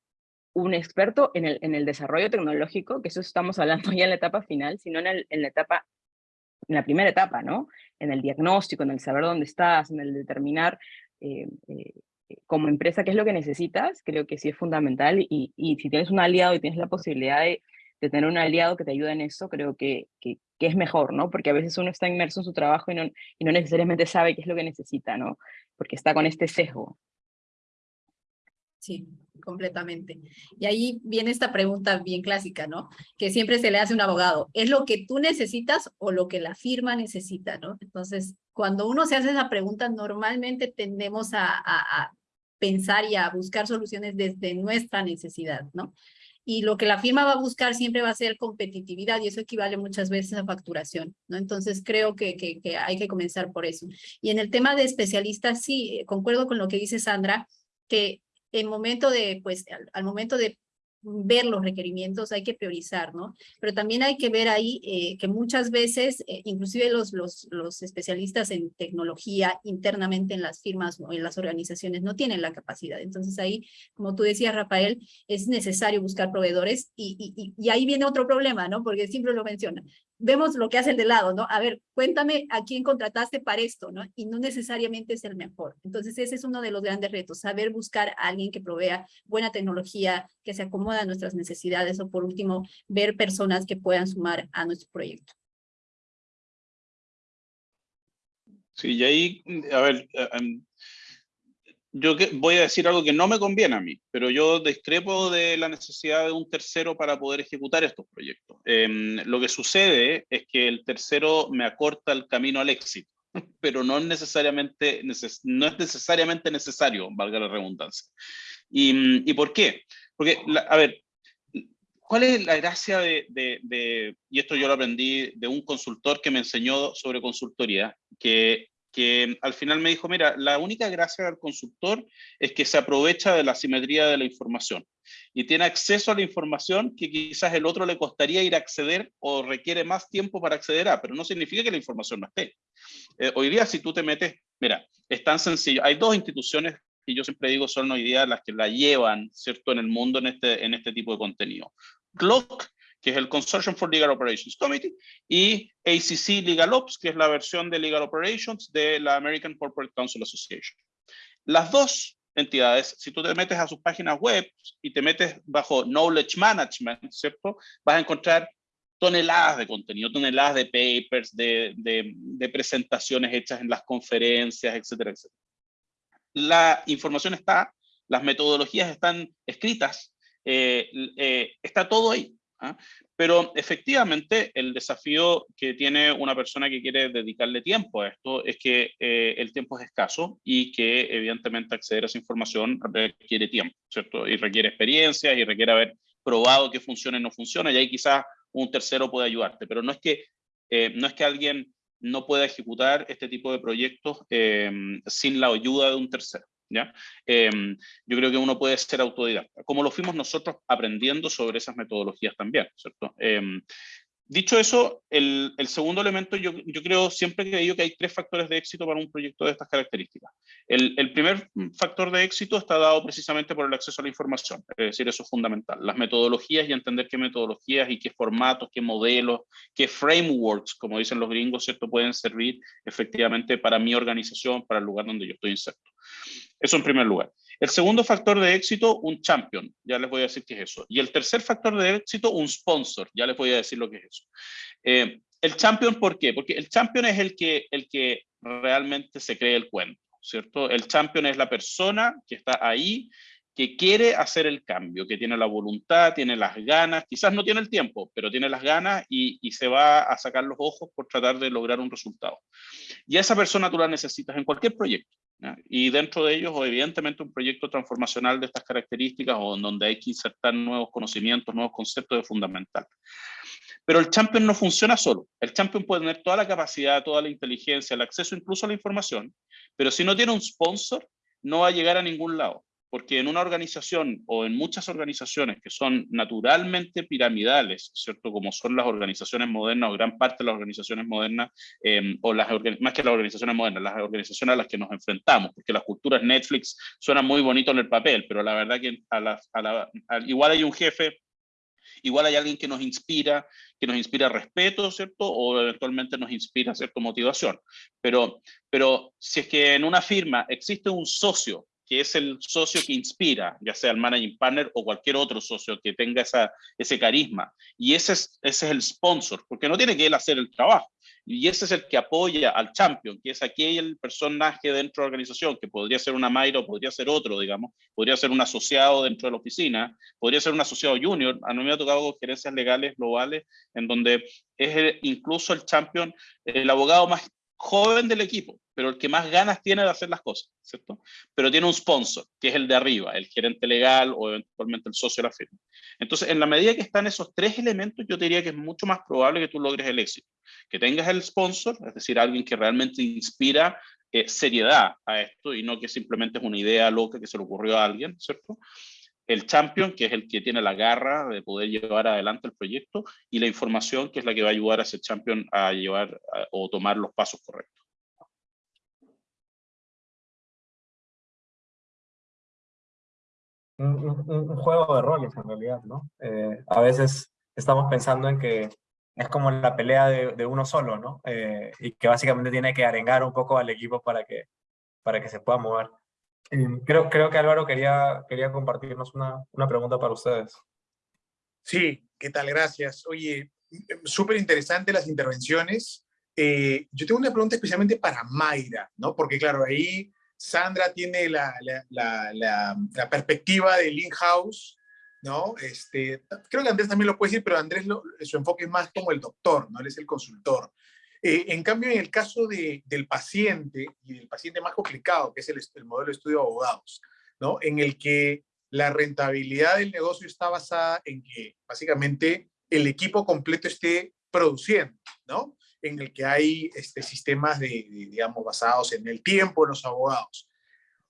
un experto en el, en el desarrollo tecnológico, que eso estamos hablando ya en la etapa final, sino en, el, en la etapa, en la primera etapa, ¿no? En el diagnóstico, en el saber dónde estás, en el determinar eh, como empresa qué es lo que necesitas, creo que sí es fundamental y, y si tienes un aliado y tienes la posibilidad de, tener un aliado que te ayude en eso, creo que, que, es mejor, ¿no? Porque a veces uno está inmerso en su trabajo y no, y no necesariamente sabe qué es lo que necesita, ¿no? Porque está con este sesgo. Sí, completamente. Y ahí viene esta pregunta bien clásica, ¿no? Que siempre se le hace a un abogado, ¿es lo que tú necesitas o lo que la firma necesita, ¿no? Entonces, cuando uno se hace esa pregunta, normalmente tendemos a pensar y a buscar soluciones desde nuestra necesidad, ¿no? Y lo que la firma va a buscar siempre va a ser competitividad y eso equivale muchas veces a facturación, ¿no? Entonces creo que, que, hay que comenzar por eso. Y en el tema de especialistas, sí, concuerdo con lo que dice Sandra, que en momento de, pues, al momento de ver los requerimientos, hay que priorizar, ¿no? Pero también hay que ver ahí eh, que muchas veces, eh, inclusive los, los, los, especialistas en tecnología internamente en las firmas o en las organizaciones no tienen la capacidad. Entonces ahí, como tú decías, Rafael, es necesario buscar proveedores y, y, y ahí viene otro problema, ¿no? Porque siempre lo menciona vemos lo que hace el de lado, ¿no? A ver, cuéntame a quién contrataste para esto, ¿no? Y no necesariamente es el mejor. Entonces, ese es uno de los grandes retos, saber buscar a alguien que provea buena tecnología, que se acomoda a nuestras necesidades, o por último, ver personas que puedan sumar a nuestro proyecto. Sí, y ahí, a ver, eh, yo voy a decir algo que no me conviene a mí, pero yo discrepo de la necesidad de un tercero para poder ejecutar estos proyectos. Em, lo que sucede es que el tercero me acorta el camino al éxito, [LAUGHS] pero no, necesariamente, no es necesariamente necesario, valga la redundancia. ¿Y, y por qué? Porque, a ver, ¿cuál es la gracia de, de, de, y esto yo lo aprendí de un consultor que me enseñó sobre consultoría, que que al final me dijo, mira, la única gracia del consultor es que se aprovecha de la simetría de la información y tiene acceso a la información que quizás el otro le costaría ir a acceder o requiere más tiempo para acceder a, pero no significa que la información no esté. Eh, hoy día si tú te metes, mira, es tan sencillo, hay dos instituciones que yo siempre digo son hoy día las que la llevan, ¿cierto?, en el mundo en este, en este tipo de contenido. Clock que es el Consortium for Legal Operations Committee, y ACC Legal Ops, que es la versión de Legal Operations de la American Corporate Council Association. Las dos entidades, si tú te metes a sus páginas web y te metes bajo Knowledge Management, ¿cierto? Vas a encontrar toneladas de contenido, toneladas de papers, de, de, presentaciones hechas en las conferencias, etcétera, etcétera. La información está, las metodologías están escritas, eh, eh, está todo ahí. ¿Ah? Pero efectivamente el desafío que tiene una persona que quiere dedicarle tiempo a esto es que eh, el tiempo es escaso y que evidentemente acceder a esa información requiere tiempo, ¿cierto? Y requiere experiencia y requiere haber probado que funciona y no funciona y ahí quizás un tercero puede ayudarte, pero no es que, eh, no es que alguien no pueda ejecutar este tipo de proyectos eh, sin la ayuda de un tercero. ¿Ya? Em, yo creo que uno puede ser autodidacta, como lo fuimos nosotros aprendiendo sobre esas metodologías también, ¿cierto? Em, dicho eso, el, el segundo elemento, yo, yo, creo, siempre que digo que hay tres factores de éxito para un proyecto de estas características. El, el, primer factor de éxito está dado precisamente por el acceso a la información, es decir, eso es fundamental. Las metodologías y entender qué metodologías y qué formatos, qué modelos, qué frameworks, como dicen los gringos, ¿cierto? Pueden servir efectivamente para mi organización, para el lugar donde yo estoy inserto. Eso en primer lugar. El segundo factor de éxito, un champion. Ya les voy a decir qué es eso. Y el tercer factor de éxito, un sponsor. Ya les voy a decir lo que es eso. Eh, el champion, ¿por qué? Porque el champion es el que, el que realmente se cree el cuento, ¿cierto? El champion es la persona que está ahí, que quiere hacer el cambio, que tiene la voluntad, tiene las ganas, quizás no tiene el tiempo, pero tiene las ganas y, y se va a sacar los ojos por tratar de lograr un resultado. Y a esa persona tú la necesitas en cualquier proyecto. Y dentro de ellos, evidentemente, un proyecto transformacional de estas características o en donde hay que insertar nuevos conocimientos, nuevos conceptos es fundamental. Pero el champion no funciona solo. El champion puede tener toda la capacidad, toda la inteligencia, el acceso incluso a la información, pero si no tiene un sponsor, no va a llegar a ningún lado porque en una organización o en muchas organizaciones que son naturalmente piramidales, ¿cierto? Como son las organizaciones modernas o gran parte de las organizaciones modernas, em, o las más que las organizaciones modernas, las organizaciones a las que nos enfrentamos, porque las culturas Netflix suenan muy bonito en el papel, pero la verdad que a la, a igual hay un jefe Igual hay alguien que nos inspira, que nos inspira respeto, ¿cierto? O eventualmente nos inspira, ¿cierto? Motivación. Pero, pero si es que en una firma existe un socio que es el socio que inspira, ya sea el managing partner o cualquier otro socio que tenga esa, ese carisma. Y ese es, ese es el sponsor, porque no tiene que él hacer el trabajo. Y ese es el que apoya al champion, que es aquel personaje dentro de la organización, que podría ser una Mayra podría ser otro, digamos, podría ser un asociado dentro de la oficina, podría ser un asociado junior. A mí me ha tocado gerencias legales globales en donde es incluso el champion, el abogado más joven del equipo, pero el que más ganas tiene de hacer las cosas, ¿cierto? Pero tiene un sponsor, que es el de arriba, el gerente legal o eventualmente el socio de la firma. Entonces, en la medida que están esos tres elementos, yo diría que es mucho más probable que tú logres el éxito. Que tengas el sponsor, es decir, alguien que realmente inspira eh, seriedad a esto y no que simplemente es una idea loca que se le ocurrió a alguien, ¿cierto? El champion, que es el que tiene la garra de poder llevar adelante el proyecto, y la información, que es la que va a ayudar a ese champion a llevar o tomar los pasos correctos. Un, juego de roles en realidad, ¿no? Eh, a veces estamos pensando en que es como la pelea de, uno solo, ¿no? Eh, y que básicamente tiene que arengar un poco al equipo para que, para que se pueda mover. Creo, creo que Álvaro quería, quería compartirnos una, una pregunta para ustedes. Sí, ¿qué tal? Gracias. Oye, súper interesante las intervenciones. Eh, yo tengo una pregunta especialmente para Mayra, ¿no? Porque claro, ahí Sandra tiene la, la, la, la perspectiva del in-house, ¿no? Este, creo que Andrés también lo puede decir, pero Andrés su enfoque es más como el doctor, ¿no? Él es el consultor. Eh, en cambio, en el caso de, del paciente, y del paciente más complicado, que es el, el, modelo de estudio de abogados, ¿no? en el que la rentabilidad del negocio está basada en que básicamente el equipo completo esté produciendo, ¿no? en el que hay este, sistemas de, digamos, basados en el tiempo de los abogados.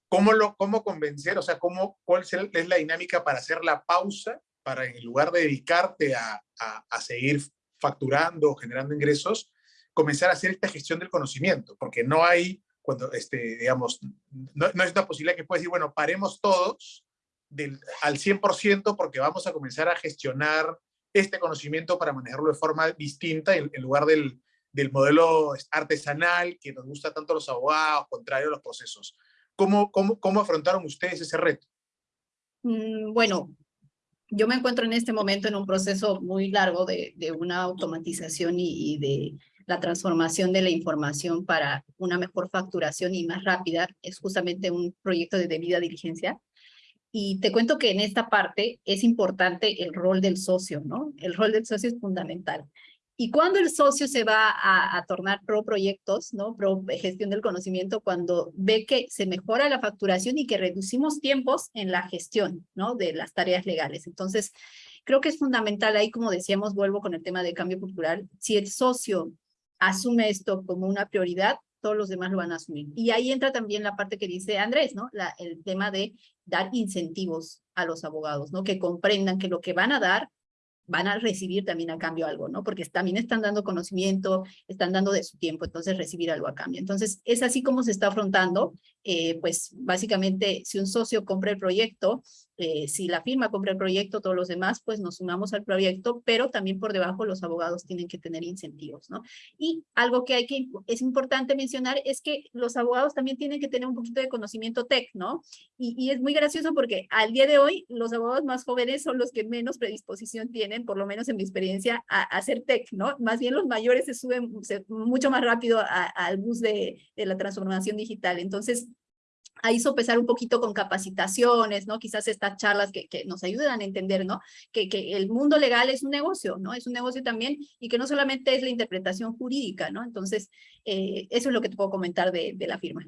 ¿Cómo, lo, ¿Cómo convencer? O sea, ¿cómo, ¿cuál es la dinámica para hacer la pausa, para en lugar de dedicarte a, a, a seguir facturando o generando ingresos, comenzar a hacer esta gestión del conocimiento, porque no hay, cuando, este, digamos, no, no es una posibilidad que puedas decir, bueno, paremos todos del, al 100% porque vamos a comenzar a gestionar este conocimiento para manejarlo de forma distinta en, en lugar del, del, modelo artesanal que nos gusta tanto a los abogados, contrario a los procesos. ¿Cómo, cómo, cómo afrontaron ustedes ese reto? Mm, bueno, yo me encuentro en este momento en un proceso muy largo de, de una automatización y, y, de la transformación de la información para una mejor facturación y más rápida. Es justamente un proyecto de debida diligencia. Y te cuento que en esta parte es importante el rol del socio, ¿no? El rol del socio es fundamental. Y cuando el socio se va a, a, tornar pro proyectos, ¿no? pro gestión del conocimiento, cuando ve que se mejora la facturación y que reducimos tiempos en la gestión ¿no? de las tareas legales. Entonces, creo que es fundamental ahí, como decíamos, vuelvo con el tema de cambio cultural, si el socio asume esto como una prioridad, todos los demás lo van a asumir. Y ahí entra también la parte que dice Andrés, ¿no? El tema de dar incentivos a los abogados, ¿no? Que comprendan que lo que van a dar van a recibir también a cambio algo, ¿no? Porque también están dando conocimiento, están dando de su tiempo, entonces recibir algo a cambio. Entonces, es así como se está afrontando, eh, pues básicamente si un socio compra el proyecto, eh, si la firma compra el proyecto, todos los demás, pues nos sumamos al proyecto, pero también por debajo los abogados tienen que tener incentivos, ¿no? Y algo que hay que, es importante mencionar es que los abogados también tienen que tener un poquito de conocimiento tech, ¿no? Y, y es muy gracioso porque al día de hoy los abogados más jóvenes son los que menos predisposición tienen, por lo menos en mi experiencia, a, a hacer tech, ¿no? Más bien los mayores se suben se, mucho más rápido al bus de, de la transformación digital. Entonces, ahí sopesar un poquito con capacitaciones, ¿no? Quizás estas charlas que, que nos ayudan a entender, ¿no? Que, que, el mundo legal es un negocio, ¿no? Es un negocio también y que no solamente es la interpretación jurídica, ¿no? Entonces, eh, eso es lo que te puedo comentar de, de la firma.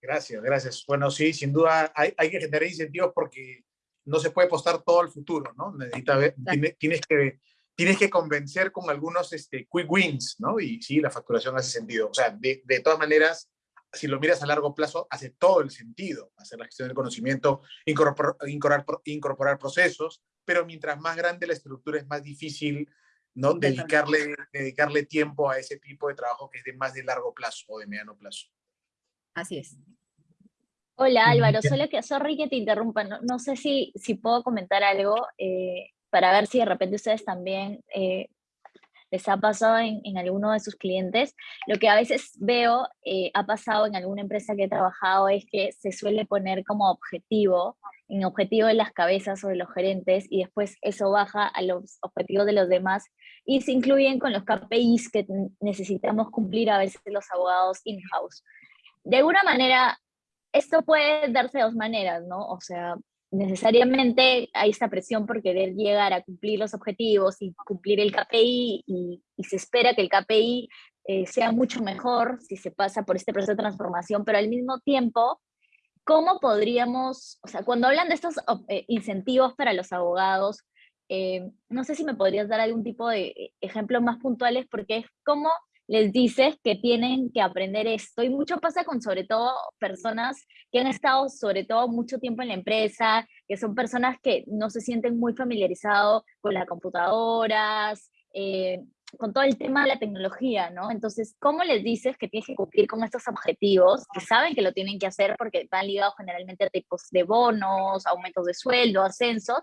Gracias, gracias. Bueno, sí, sin duda hay, hay, que generar incentivos porque no se puede apostar todo al futuro, ¿no? Necesita ver, tienes, tienes que tienes que convencer con algunos este, quick wins, ¿no? Y sí, la facturación hace sentido. O sea, de, de todas maneras, si lo miras a largo plazo, hace todo el sentido hacer la gestión del conocimiento, incorporar, incorporar, incorporar procesos, pero mientras más grande la estructura es más difícil ¿no? dedicarle, dedicarle tiempo a ese tipo de trabajo que es de más de largo plazo o de mediano plazo. Así es. Hola Álvaro, solo que, sorry que te interrumpa, no, no sé si, si puedo comentar algo eh, para ver si de repente ustedes también eh, les ha pasado en, en, alguno de sus clientes. Lo que a veces veo, eh, ha pasado en alguna empresa que he trabajado, es que se suele poner como objetivo, en objetivo de las cabezas o de los gerentes, y después eso baja a los objetivos de los demás, y se incluyen con los KPIs que necesitamos cumplir a veces los abogados in-house. De alguna manera, esto puede darse de dos maneras, ¿no? O sea, necesariamente hay esta presión por querer llegar a cumplir los objetivos y cumplir el KPI y, se espera que el KPI eh, sea mucho mejor si se pasa por este proceso de transformación, pero al mismo tiempo, ¿cómo podríamos, o sea, cuando hablan de estos eh, incentivos para los abogados, eh, no sé si me podrías dar algún tipo de ejemplos más puntuales, porque es como les dices que tienen que aprender esto. Y mucho pasa con sobre todo personas que han estado sobre todo mucho tiempo en la empresa, que son personas que no se sienten muy familiarizados con las computadoras, eh, con todo el tema de la tecnología, ¿no? Entonces, ¿cómo les dices que tienes que cumplir con estos objetivos? Que saben que lo tienen que hacer porque van ligados generalmente a tipos de bonos, aumentos de sueldo, ascensos,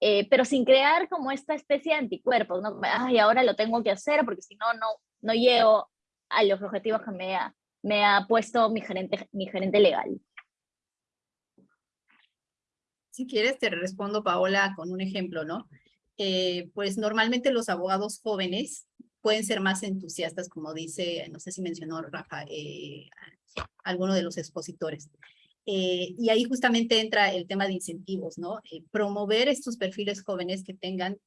eh, pero sin crear como esta especie de anticuerpos, ¿no? Ay, ahora lo tengo que hacer porque si no, no, no llego a los objetivos que me ha, me ha puesto mi gerente, mi gerente legal. Si quieres te respondo, Paola, con un ejemplo, ¿no? Pues normalmente los abogados jóvenes pueden ser más entusiastas, como dice, no sé si mencionó Rafa, eh, alguno de los expositores. Eh, y ahí justamente entra el tema de incentivos, ¿no? Eh, promover estos perfiles jóvenes que tengan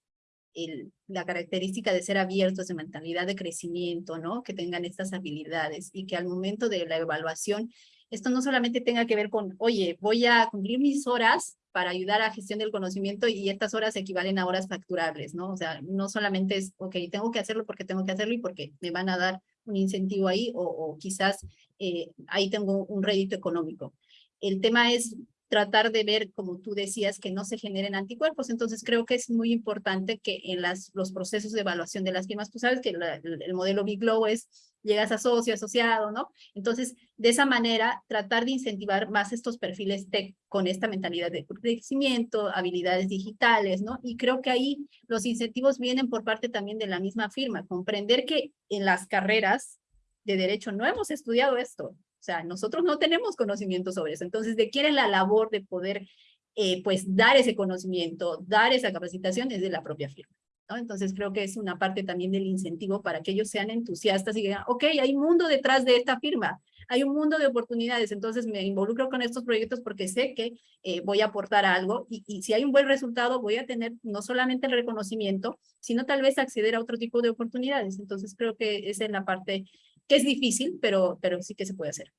el, la característica de ser abiertos, de mentalidad de crecimiento, ¿no? Que tengan estas habilidades y que al momento de la evaluación, esto no solamente tenga que ver con, oye, voy a cumplir mis horas para ayudar a gestión del conocimiento y estas horas equivalen a horas facturables, ¿no? O sea, no solamente es, ok, tengo que hacerlo porque tengo que hacerlo y porque me van a dar un incentivo ahí o, o quizás eh, ahí tengo un rédito económico. El tema es tratar de ver, como tú decías, que no se generen anticuerpos. Entonces creo que es muy importante que en las, los procesos de evaluación de las firmas, tú sabes que el, el modelo Big Glow es llegas a socio, asociado, ¿no? Entonces, de esa manera, tratar de incentivar más estos perfiles tech con esta mentalidad de crecimiento, habilidades digitales, ¿no? Y creo que ahí los incentivos vienen por parte también de la misma firma, comprender que en las carreras de derecho no hemos estudiado esto. O sea, nosotros no tenemos conocimiento sobre eso. Entonces, ¿de quién es la labor de poder eh, pues dar ese conocimiento, dar esa capacitación? Es de la propia firma. Entonces, creo que es una parte también del incentivo para que ellos sean entusiastas y digan, ok, hay mundo detrás de esta firma hay un mundo de oportunidades, entonces me involucro con estos proyectos porque sé que eh, voy a aportar algo y, y, si hay un buen resultado voy a tener no solamente el reconocimiento, sino tal vez acceder a otro tipo de oportunidades. Entonces creo que esa es la parte que es difícil, pero, pero sí que se puede hacer.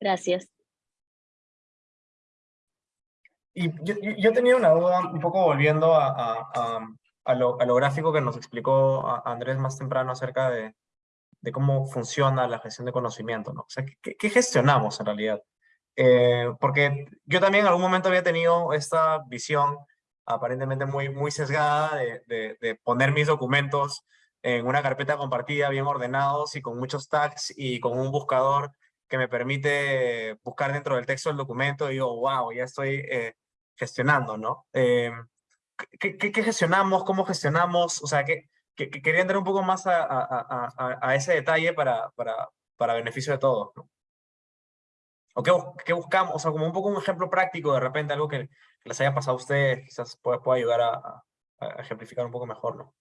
Gracias. Y yo, yo, tenía una duda, un poco volviendo a, a, a lo, a lo, gráfico que nos explicó Andrés más temprano acerca de, de, cómo funciona la gestión de conocimiento, ¿no? O sea, ¿qué, qué gestionamos en realidad? Eh, porque yo también en algún momento había tenido esta visión aparentemente muy, muy sesgada de, de, de, poner mis documentos en una carpeta compartida, bien ordenados y con muchos tags y con un buscador que me permite buscar dentro del texto del documento y digo, wow, ya estoy eh, gestionando, ¿no? Eh, ¿qué, qué, gestionamos? ¿Cómo gestionamos? O sea, que, que, que quería entrar un poco más a, a, a, a ese detalle para, para, para beneficio de todos. ¿no? ¿O qué, qué, buscamos? O sea, como un poco un ejemplo práctico, de repente algo que, les haya pasado a ustedes, quizás pueda, pueda ayudar a, ejemplificar un poco mejor, ¿no?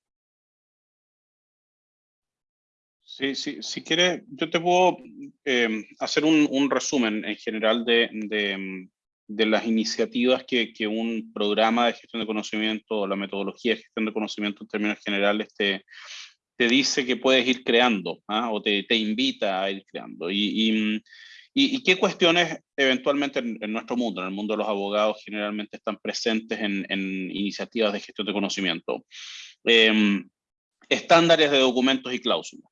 Sí, sí, si quieres, yo te puedo eh, hacer un, un, resumen en general de, de, de las iniciativas que, que, un programa de gestión de conocimiento o la metodología de gestión de conocimiento en términos generales te, te dice que puedes ir creando ¿ah? o te, te, invita a ir creando. Y, y, y, qué cuestiones eventualmente en, nuestro mundo, en el mundo de los abogados, generalmente están presentes en, iniciativas de gestión de conocimiento? Eh, estándares de documentos y cláusulas,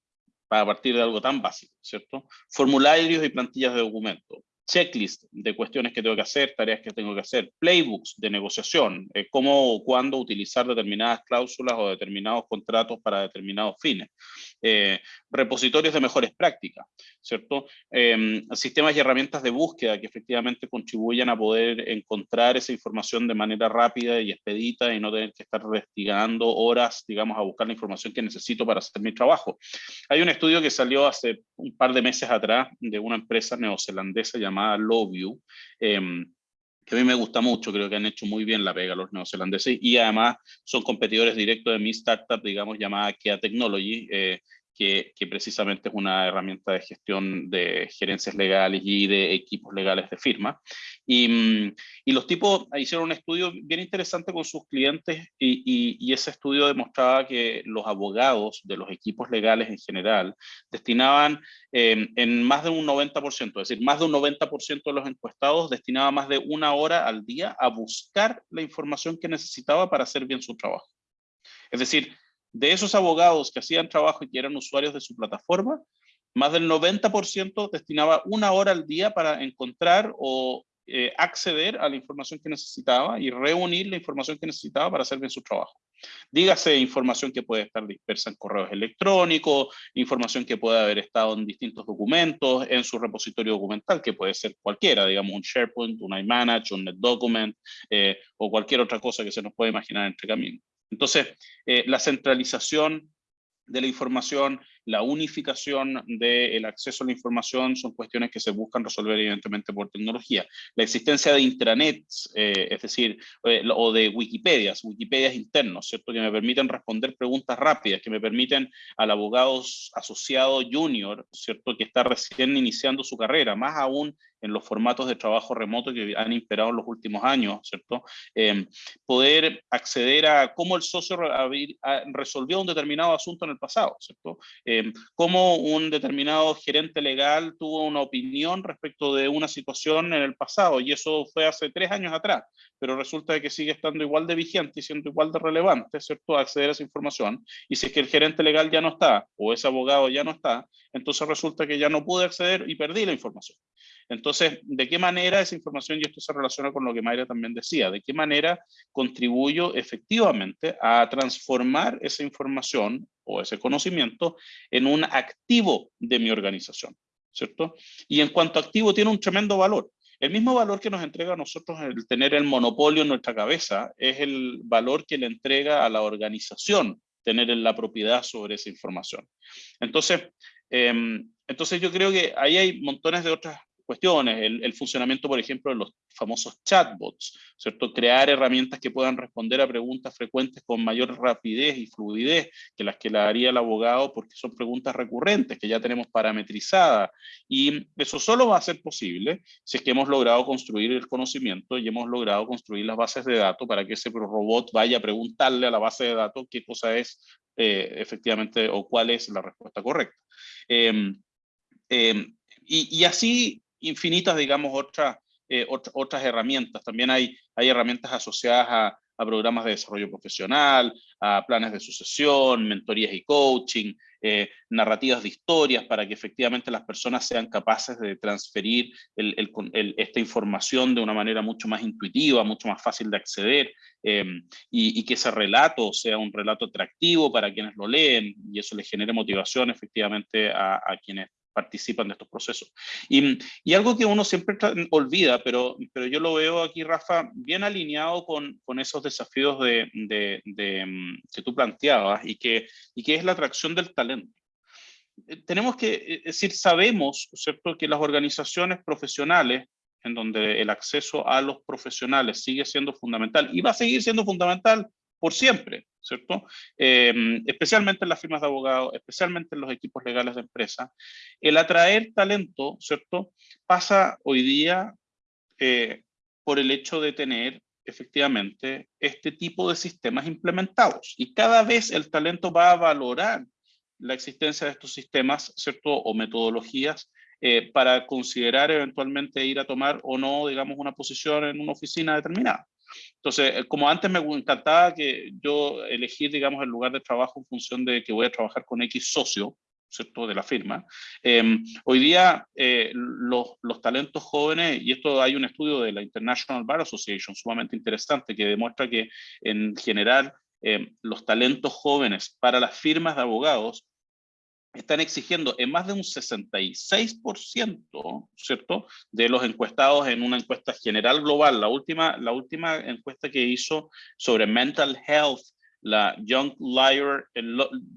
para partir de algo tan básico, ¿cierto? Formularios y plantillas de documentos checklist de cuestiones que tengo que hacer, tareas que tengo que hacer, playbooks de negociación, eh, cómo o cuándo utilizar determinadas cláusulas o determinados contratos para determinados fines, eh, repositorios de mejores prácticas, ¿cierto? Eh, sistemas y herramientas de búsqueda que efectivamente contribuyan a poder encontrar esa información de manera rápida y expedita y no tener que estar investigando horas, digamos, a buscar la información que necesito para hacer mi trabajo. Hay un estudio que salió hace un par de meses atrás de una empresa neozelandesa llamada llamada Lowview, eh, que a mí me gusta mucho, creo que han hecho muy bien la pega los neozelandeses y además son competidores directos de mi startup, digamos, llamada Kia Technology, eh, que, precisamente es una herramienta de gestión de gerencias legales y de equipos legales de firma. Y, mm, los tipos hicieron un estudio bien interesante con sus clientes y, ese estudio demostraba que los abogados de los equipos legales en general destinaban eh, en más de un 90%, es decir, más de un 90% de los encuestados destinaba más de una hora al día a buscar la información que necesitaba para hacer bien su trabajo. Es decir, de esos abogados que hacían trabajo y que eran usuarios de su plataforma, más del 90% destinaba una hora al día para encontrar o eh, acceder a la información que necesitaba y reunir la información que necesitaba para hacer bien su trabajo. Dígase información que puede estar dispersa en correos electrónicos, información que puede haber estado en distintos documentos, en su repositorio documental, que puede ser cualquiera, digamos un SharePoint, un iManage, un NetDocument eh, o cualquier otra cosa que se nos pueda imaginar entre caminos. Entonces, eh, la centralización de la información, la unificación del acceso a la información son cuestiones que se buscan resolver evidentemente por tecnología. La existencia de intranets, eh, es decir, eh, o de Wikipedias, Wikipedias internos, ¿cierto? Que me permiten responder preguntas rápidas, que me permiten al abogado asociado junior, ¿cierto? Que está recién iniciando su carrera, más aún en los formatos de trabajo remoto que han imperado en los últimos años, ¿cierto? Eh, poder acceder a cómo el socio resolvió un determinado asunto en el pasado, ¿cierto? Eh, cómo un determinado gerente legal tuvo una opinión respecto de una situación en el pasado, y eso fue hace tres años atrás, pero resulta que sigue estando igual de vigente y siendo igual de relevante, ¿cierto? Acceder a esa información, y si es que el gerente legal ya no está, o ese abogado ya no está, entonces resulta que ya no pude acceder y perdí la información. Entonces, ¿de qué manera esa información, y esto se relaciona con lo que Mayra también decía, de qué manera contribuyo efectivamente a transformar esa información o ese conocimiento en un activo de mi organización, ¿cierto? Y en cuanto a activo tiene un tremendo valor. El mismo valor que nos entrega a nosotros el tener el monopolio en nuestra cabeza es el valor que le entrega a la organización tener la propiedad sobre esa información. Entonces, em, entonces yo creo que ahí hay montones de otras cuestiones, el, funcionamiento, por ejemplo, de los famosos chatbots, ¿cierto? Crear herramientas que puedan responder a preguntas frecuentes con mayor rapidez y fluidez que las que le haría el abogado, porque son preguntas recurrentes que ya tenemos parametrizadas. Y eso solo va a ser posible si es que hemos logrado construir el conocimiento y hemos logrado construir las bases de datos para que ese robot vaya a preguntarle a la base de datos qué cosa es eh, efectivamente o cuál es la respuesta correcta. Em, em, y, y, así infinitas, digamos, otras, eh, otras herramientas. También hay, hay herramientas asociadas a, programas de desarrollo profesional, a planes de sucesión, mentorías y coaching, eh, narrativas de historias para que efectivamente las personas sean capaces de transferir esta información de una manera mucho más intuitiva, mucho más fácil de acceder em, y, que ese relato sea un relato atractivo para quienes lo leen y eso les genere motivación efectivamente a, a quienes participan de estos procesos. Y, y, algo que uno siempre olvida, pero, pero yo lo veo aquí, Rafa, bien alineado con, con esos desafíos de, de, que tú planteabas y que, y que es la atracción del talento. Eh, tenemos que, eh, es decir, sabemos, ¿cierto?, que las organizaciones profesionales en donde el acceso a los profesionales sigue siendo fundamental y va a seguir siendo fundamental por siempre, ¿cierto? Em, especialmente en las firmas de abogados, especialmente en los equipos legales de empresa. El atraer talento, ¿cierto? Pasa hoy día eh, por el hecho de tener efectivamente este tipo de sistemas implementados. Y cada vez el talento va a valorar la existencia de estos sistemas, ¿cierto? O metodologías eh, para considerar eventualmente ir a tomar o no, digamos, una posición en una oficina determinada. Entonces, eh, como antes me encantaba que yo elegir, digamos, el lugar de trabajo en función de que voy a trabajar con X socio, ¿cierto? de la firma. Em, hoy día eh, los, los, talentos jóvenes, y esto hay un estudio de la International Bar Association sumamente interesante que demuestra que en general em, los talentos jóvenes para las firmas de abogados están exigiendo en más de un 66%, ¿cierto?, de los encuestados en una encuesta general global. La última, la última encuesta que hizo sobre mental health, la Young, Lawyer,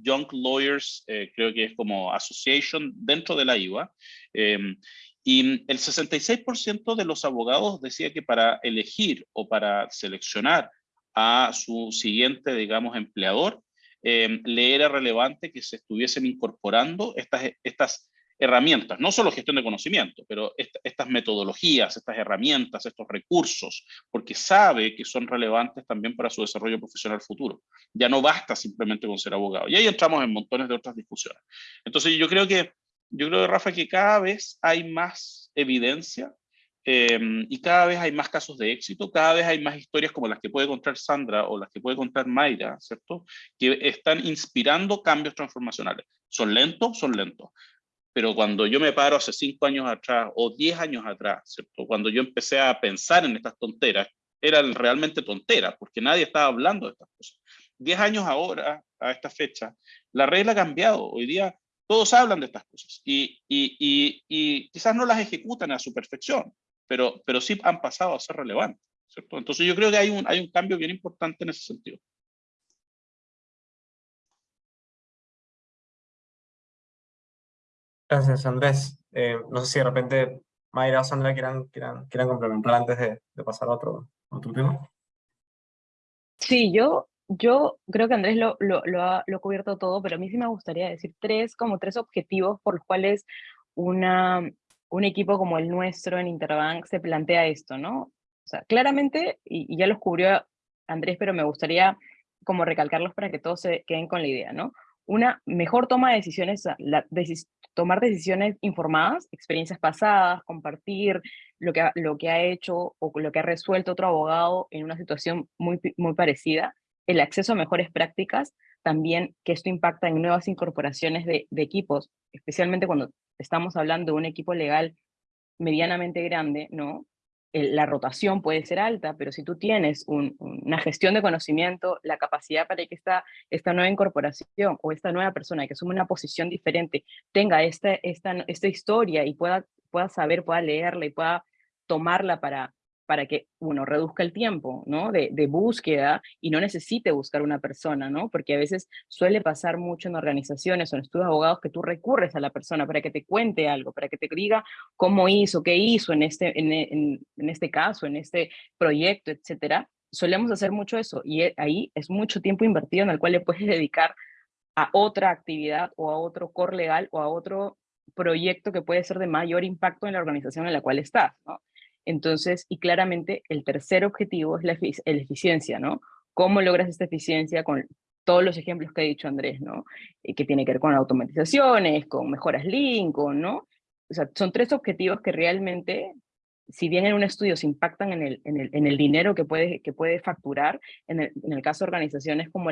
Young Lawyers, eh, creo que es como association dentro de la IVA, em, y el 66% de los abogados decía que para elegir o para seleccionar a su siguiente, digamos, empleador, eh, le era relevante que se estuviesen incorporando estas, estas herramientas, no solo gestión de conocimiento, pero estas metodologías, estas herramientas, estos recursos, porque sabe que son relevantes también para su desarrollo profesional futuro. Ya no basta simplemente con ser abogado. Y ahí entramos en montones de otras discusiones. Entonces yo creo que, yo creo, Rafa, que cada vez hay más evidencia Em, y cada vez hay más casos de éxito, cada vez hay más historias como las que puede contar Sandra o las que puede contar Mayra, ¿cierto? Que están inspirando cambios transformacionales. ¿Son lentos? Son lentos. Pero cuando yo me paro hace cinco años atrás o diez años atrás, ¿cierto? Cuando yo empecé a pensar en estas tonteras, eran realmente tonteras, porque nadie estaba hablando de estas cosas. Diez años ahora, a esta fecha, la regla ha cambiado. Hoy día todos hablan de estas cosas y, y, y, y quizás no las ejecutan a su perfección, pero, pero sí han pasado a ser relevantes. ¿cierto? Entonces yo creo que hay un, hay un cambio bien importante en ese sentido. Gracias, Andrés. Eh, no sé si de repente Mayra o Sandra quieran, quieran, quieran complementar antes de, de pasar a otro, otro tema. Sí, yo, yo creo que Andrés lo, lo, lo, ha, lo ha cubierto todo, pero a mí sí me gustaría decir tres, como tres objetivos por los cuales una, un equipo como el nuestro en Interbank se plantea esto, ¿no? O sea, claramente, y, ya los cubrió Andrés, pero me gustaría como recalcarlos para que todos se queden con la idea, ¿no? Una mejor toma de decisiones, la, tomar decisiones informadas, experiencias pasadas, compartir lo que, lo que ha hecho o lo que ha resuelto otro abogado en una situación muy, muy parecida, el acceso a mejores prácticas, también que esto impacta en nuevas incorporaciones de, equipos, especialmente cuando estamos hablando de un equipo legal medianamente grande, ¿no? la rotación puede ser alta, pero si tú tienes una gestión de conocimiento, la capacidad para que esta, esta nueva incorporación o esta nueva persona que asume una posición diferente tenga esta, esta, esta historia y pueda, pueda saber, pueda leerla y pueda tomarla para, para que uno reduzca el tiempo, ¿no? De, búsqueda y no necesite buscar una persona, ¿no? Porque a veces suele pasar mucho en organizaciones o en estudios abogados que tú recurres a la persona para que te cuente algo, para que te diga cómo hizo, qué hizo en este, en, en, en este caso, en este proyecto, etcétera. Solemos hacer mucho eso y e, ahí es mucho tiempo invertido en el cual le puedes [LAUGHS] dedicar a otra actividad o a otro core legal o a otro proyecto que puede ser de mayor impacto en la organización en la cual estás, ¿no? Entonces, y claramente el tercer objetivo es la, eficiencia, ¿no? ¿Cómo logras esta eficiencia con todos los ejemplos que ha dicho Andrés, ¿no? Y que tiene que ver con automatizaciones, con mejoras link, con, ¿no? O sea, son tres objetivos que realmente, si bien en un estudio se impactan en el, dinero que puede, que puede facturar, en el, caso de organizaciones como,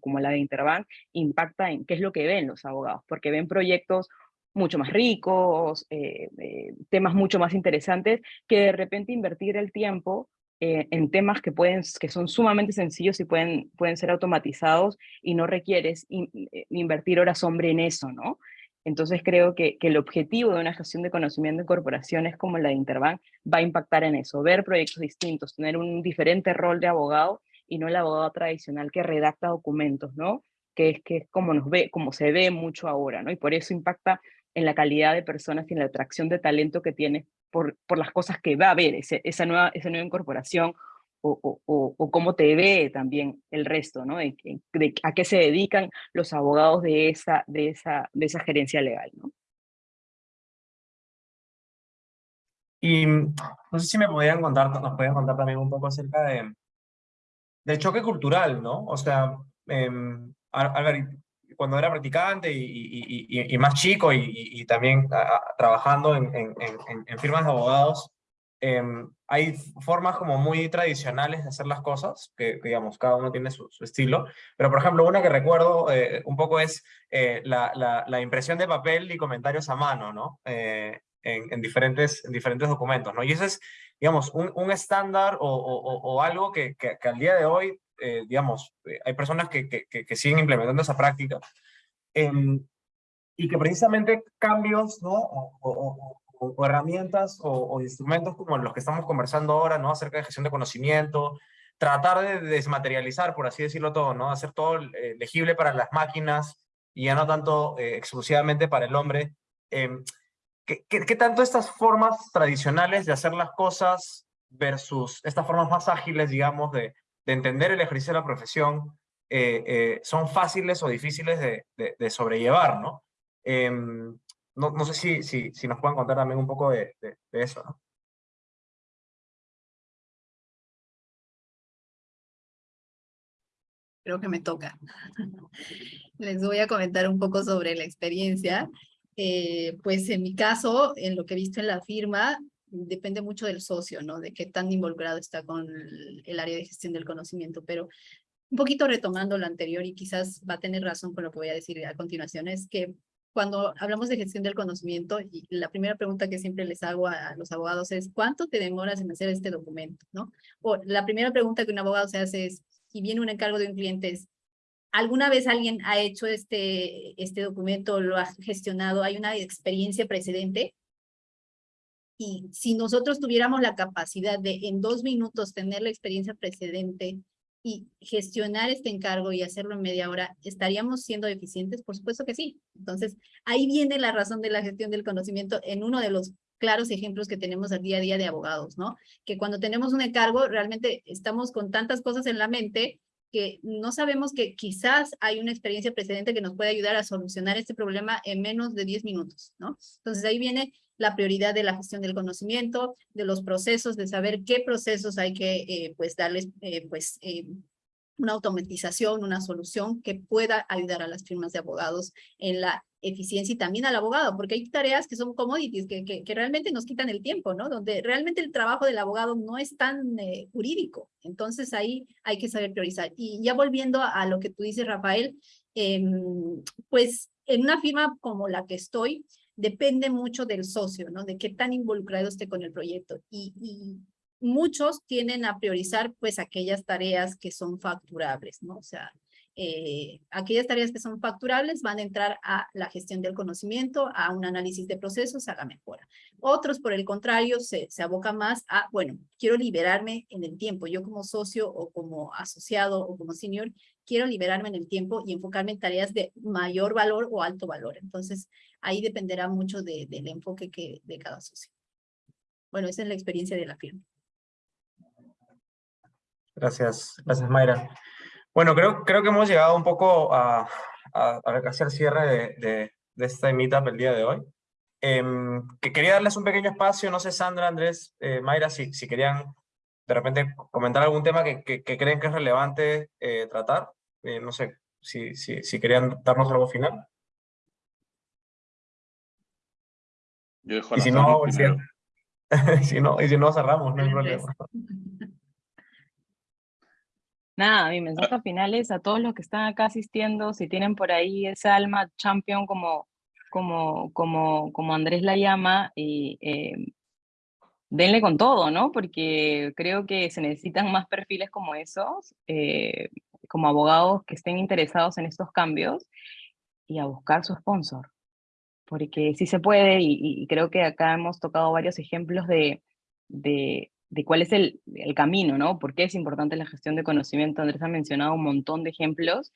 como la de Interbank, impacta en qué es lo que ven los abogados, porque ven proyectos mucho más ricos, eh, eh, temas mucho más interesantes, que de repente invertir el tiempo eh, en temas que, pueden, que son sumamente sencillos y pueden, pueden ser automatizados y no requieres invertir horas hombre en eso, ¿no? Entonces creo que, que, el objetivo de una gestión de conocimiento en corporaciones como la de Interbank va a impactar en eso, ver proyectos distintos, tener un diferente rol de abogado y no el abogado tradicional que redacta documentos, ¿no? Que es, que es como, nos ve, como se ve mucho ahora, ¿no? Y por eso impacta en la calidad de personas y en la atracción de talento que tiene por, por las cosas que va a ver esa, nueva, esa nueva incorporación o, o, o, cómo te ve también el resto, ¿no? De, de, a qué se dedican los abogados de esa, de esa, de esa gerencia legal, ¿no? Y no sé si me podían contar, nos podían contar también un poco acerca de, del choque cultural, ¿no? O sea, eh, Álvaro, cuando era practicante y, más chico y, también trabajando en, firmas de abogados, em, hay formas como muy tradicionales de hacer las cosas, que, digamos, cada uno tiene su, estilo, pero por ejemplo, una que recuerdo eh, un poco es eh, la, impresión de papel y comentarios a mano, ¿no? Eh, en, diferentes, en diferentes documentos, ¿no? Y ese es, digamos, un, estándar o, algo que, que, que al día de hoy eh, digamos, eh, hay personas que, que, siguen implementando esa práctica, eh, y que precisamente cambios, ¿no? O herramientas o, instrumentos como los que estamos conversando ahora, ¿no? Acerca de gestión de conocimiento, tratar de desmaterializar, por así decirlo todo, ¿no? Hacer todo eh, legible para las máquinas y ya no tanto eh, exclusivamente para el hombre. Em, ¿qué, qué, qué tanto estas formas tradicionales de hacer las cosas versus estas formas más ágiles, digamos, de, de entender el ejercicio de la profesión eh, eh, son fáciles o difíciles de, sobrellevar, ¿no? Eh, no, no, sé si, si, si, nos pueden contar también un poco de, de eso, ¿no? Creo que me toca. [LAUGHS] Les voy a comentar un poco sobre la experiencia. Eh, pues en mi caso, en lo que he visto en la firma, depende mucho del socio, ¿no? De qué tan involucrado está con el, área de gestión del conocimiento, pero un poquito retomando lo anterior y quizás va a tener razón con lo que voy a decir a continuación, es que cuando hablamos de gestión del conocimiento, y la primera pregunta que siempre les hago a, los abogados es, ¿cuánto te demoras en hacer este documento? ¿no? O la primera pregunta que un abogado se hace es, si viene un encargo de un cliente ¿alguna vez alguien ha hecho este, este documento, lo ha gestionado, hay una experiencia precedente? Y si nosotros tuviéramos la capacidad de en dos minutos tener la experiencia precedente y gestionar este encargo y hacerlo en media hora, ¿estaríamos siendo eficientes? Por supuesto que sí. Entonces, ahí viene la razón de la gestión del conocimiento en uno de los claros ejemplos que tenemos al día a día de abogados, ¿no? Que cuando tenemos un encargo, realmente estamos con tantas cosas en la mente que no sabemos que quizás hay una experiencia precedente que nos puede ayudar a solucionar este problema en menos de 10 minutos, ¿no? Entonces ahí viene la prioridad de la gestión del conocimiento, de los procesos, de saber qué procesos hay que eh, pues darles eh, pues eh, una automatización, una solución que pueda ayudar a las firmas de abogados en la eficiencia y también al abogado, porque hay tareas que son commodities, que, que, realmente nos quitan el tiempo, ¿no? Donde realmente el trabajo del abogado no es tan jurídico. Entonces ahí hay que saber priorizar. Y ya volviendo a, lo que tú dices, Rafael, eh, pues en una firma como la que estoy, depende mucho del socio, ¿no? De qué tan involucrado esté con el proyecto. Y, muchos tienden a priorizar, pues, aquellas tareas que son facturables, ¿no? O sea, eh, aquellas tareas que son facturables van a entrar a la gestión del conocimiento, a un análisis de procesos, a la mejora. Otros, por el contrario, se, se abocan más a, bueno, quiero liberarme en el tiempo. Yo como socio o como asociado o como senior, quiero liberarme en el tiempo y enfocarme en tareas de mayor valor o alto valor. Entonces, ahí dependerá mucho de, del enfoque que, de cada socio. Bueno, esa es la experiencia de la firma. Gracias, gracias Mayra. Bueno, creo, creo que hemos llegado un poco a, a, a casi al cierre de, de, de este meetup el día de hoy. Eh, que quería darles un pequeño espacio, no sé, Sandra, Andrés, eh, Mayra, si, si querían de repente comentar algún tema que, que, que creen que es relevante eh, tratar. Eh, no sé, si, si, si querían darnos algo final. Yo dejo Y si no, si, [LAUGHS] si no, y si no cerramos, no hay problema. [LAUGHS] Nada, mi mensaje final es a todos los que están acá asistiendo, si tienen por ahí esa alma champion como, como, como, como Andrés la llama, y, eh, denle con todo, ¿no? Porque creo que se necesitan más perfiles como esos, eh, como abogados que estén interesados en estos cambios, y a buscar su sponsor. Porque sí se puede, y, y creo que acá hemos tocado varios ejemplos de, de, de cuál es el, el, camino, ¿no? ¿Por qué es importante la gestión de conocimiento? Andrés ha mencionado un montón de ejemplos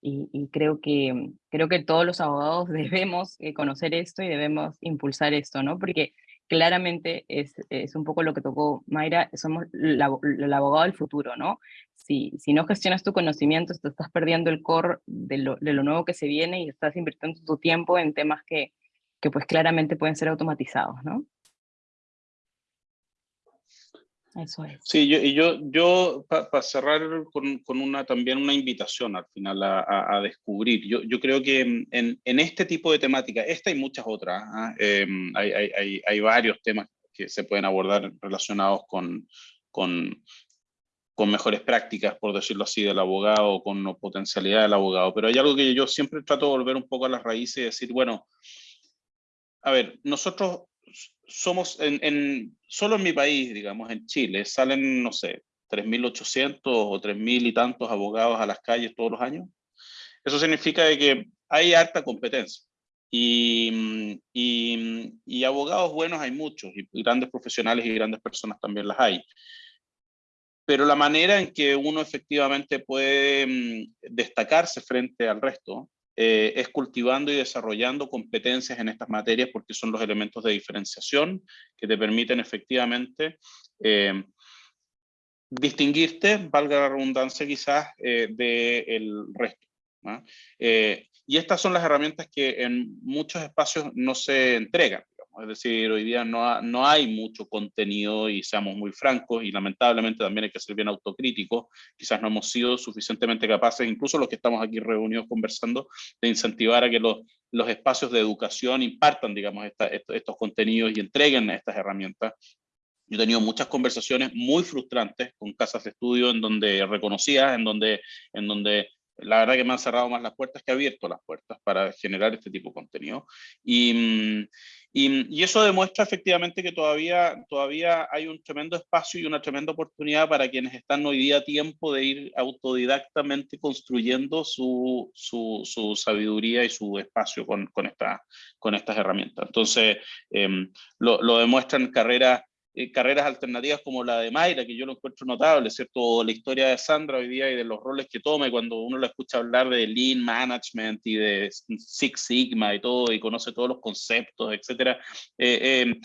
y, y creo, que, creo que todos los abogados [LAUGHS] debemos eh, conocer esto y debemos impulsar esto, ¿no? Porque claramente es, es un poco lo que tocó Mayra, somos el abogado del futuro, ¿no? Si, si no gestionas tu conocimiento, te estás perdiendo el core de lo, de lo nuevo que se viene y estás invirtiendo tu tiempo en temas que, que pues claramente pueden ser automatizados, ¿no? Eso es. Sí, yo, y yo, yo para pa cerrar con, con, una, también una invitación al final a, a, a descubrir. Yo, yo, creo que en, en, este tipo de temática, esta y muchas otras, ¿eh? eh, hay, hay, hay, varios temas que se pueden abordar relacionados con, con, con mejores prácticas, por decirlo así, del abogado, con potencialidad del abogado. Pero hay algo que yo siempre trato de volver un poco a las raíces y decir, bueno, a ver, nosotros somos en, en, solo en mi país, digamos, en Chile, salen, no sé, 3.800 o 3.000 y tantos abogados a las calles todos los años. Eso significa de que hay harta competencia. Y, y, y, abogados buenos hay muchos, y grandes profesionales y grandes personas también las hay. Pero la manera en que uno efectivamente puede mm, destacarse frente al resto eh, es cultivando y desarrollando competencias en estas materias porque son los elementos de diferenciación que te permiten efectivamente eh, distinguirte, valga la redundancia quizás, eh, del resto. ¿no? y estas son las herramientas que en muchos espacios no se entregan. Es decir, hoy día no, ha, no hay mucho contenido y seamos muy francos y lamentablemente también hay que ser bien autocríticos. Quizás no hemos sido suficientemente capaces, incluso los que estamos aquí reunidos conversando, de incentivar a que los, los espacios de educación impartan, digamos, esta, estos, estos contenidos y entreguen estas herramientas yo he tenido muchas conversaciones muy frustrantes con casas de estudio en donde reconocía, en donde, en donde la verdad que me han cerrado más las puertas que abierto las puertas para generar este tipo de contenido. Y, y, y, eso demuestra efectivamente que todavía, todavía hay un tremendo espacio y una tremenda oportunidad para quienes están hoy día a tiempo de ir autodidactamente construyendo su, su, sabiduría y su espacio con, con, esta, con estas herramientas. Entonces, eh, lo, lo demuestran carreras eh, carreras alternativas como la de Mayra, que yo lo encuentro notable, ¿cierto? La historia de Sandra hoy día y de los roles que toma, cuando uno la escucha hablar de Lean Management y de Six Sigma y todo, y conoce todos los conceptos, etcétera. Eh, eh,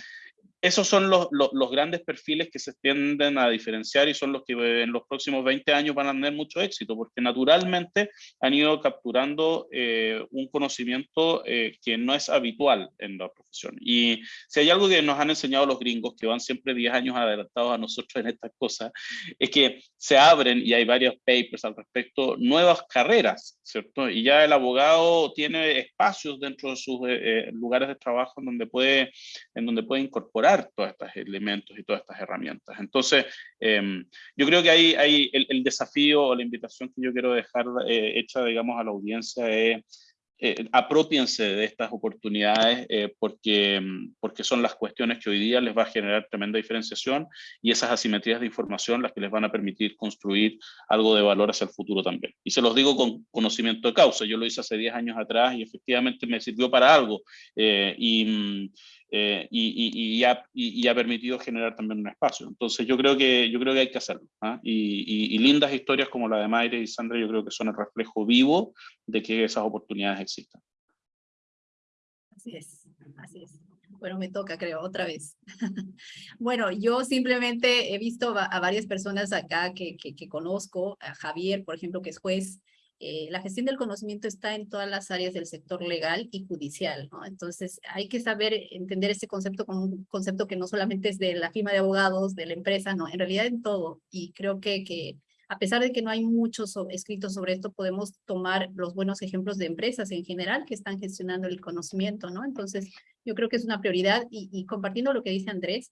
esos son los, los, los, grandes perfiles que se tienden a diferenciar y son los que en los próximos 20 años van a tener mucho éxito, porque naturalmente han ido capturando eh, un conocimiento eh, que no es habitual en la profesión. Y si hay algo que nos han enseñado los gringos, que van siempre 10 años adelantados a nosotros en estas cosas, es que se abren, y hay varios papers al respecto, nuevas carreras, ¿cierto? Y ya el abogado tiene espacios dentro de sus eh, lugares de trabajo en donde puede, en donde puede incorporar todos estos elementos y todas estas herramientas. Entonces, eh, yo creo que ahí, ahí el, el, desafío o la invitación que yo quiero dejar eh, hecha, digamos, a la audiencia es eh, apropiense de estas oportunidades eh, porque, mm, porque son las cuestiones que hoy día les va a generar tremenda diferenciación y esas asimetrías de información las que les van a permitir construir algo de valor hacia el futuro también. Y se los digo con conocimiento de causa, yo lo hice hace 10 años atrás y efectivamente me sirvió para algo eh, y, mm, y, ha, permitido generar también un espacio. Entonces yo creo que, yo creo que hay que hacerlo. ¿ah? Y, lindas historias como la de Mayre y Sandra yo creo que son el reflejo vivo de que esas oportunidades existen. Así es, así es. Bueno, me toca, creo, otra vez. [LAUGHS] bueno, yo simplemente he visto a, varias personas acá que, que, que, conozco, a Javier, por ejemplo, que es juez, eh, la gestión del conocimiento está en todas las áreas del sector legal y judicial. Entonces hay que saber entender ese concepto como un concepto que no solamente es de la firma de abogados, de la empresa, no, en realidad en todo. Y creo que, que a pesar de que no hay muchos escritos sobre esto, podemos tomar los buenos ejemplos de empresas en general que están gestionando el conocimiento, ¿no? Entonces yo creo que es una prioridad y, y compartiendo lo que dice Andrés,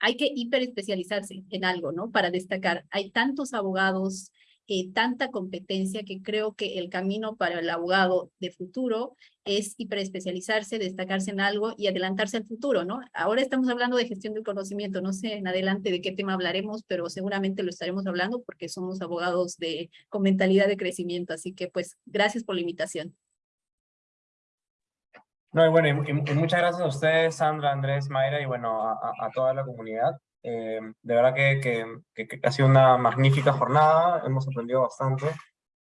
hay que hiperespecializarse en algo, ¿no? Para destacar. Hay tantos abogados, eh, tanta competencia que creo que el camino para el abogado de futuro es hiperespecializarse, destacarse en algo y adelantarse al futuro, ¿no? Ahora estamos hablando de gestión del conocimiento, no sé en adelante de qué tema hablaremos, pero seguramente lo estaremos hablando porque somos abogados de, con mentalidad de crecimiento, así que pues gracias por la invitación. No, y bueno, y, muchas gracias a ustedes, Sandra, Andrés, Mayra, y bueno, a, a toda la comunidad. Eh, de verdad que, que, que, ha sido una magnífica jornada, hemos aprendido bastante.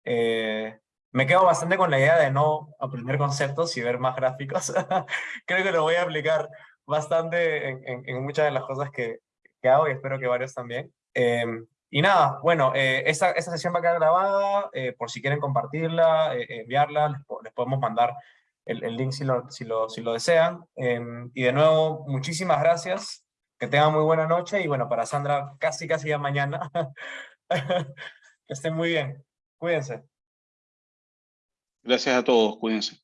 Eh, me quedo bastante con la idea de no aprender conceptos y ver más gráficos. [LAUGHS] Creo que lo voy a aplicar bastante en, en, muchas de las cosas que, que, hago y espero que varios también. Eh, y nada, bueno, esta, esta, sesión va a quedar grabada, por si quieren compartirla, enviarla, les, les, podemos mandar el, el link si lo, si lo, si lo desean. y de nuevo, muchísimas gracias. Que tengan muy buena noche y bueno, para Sandra casi casi ya mañana. [LAUGHS] que estén muy bien. Cuídense. Gracias a todos, cuídense.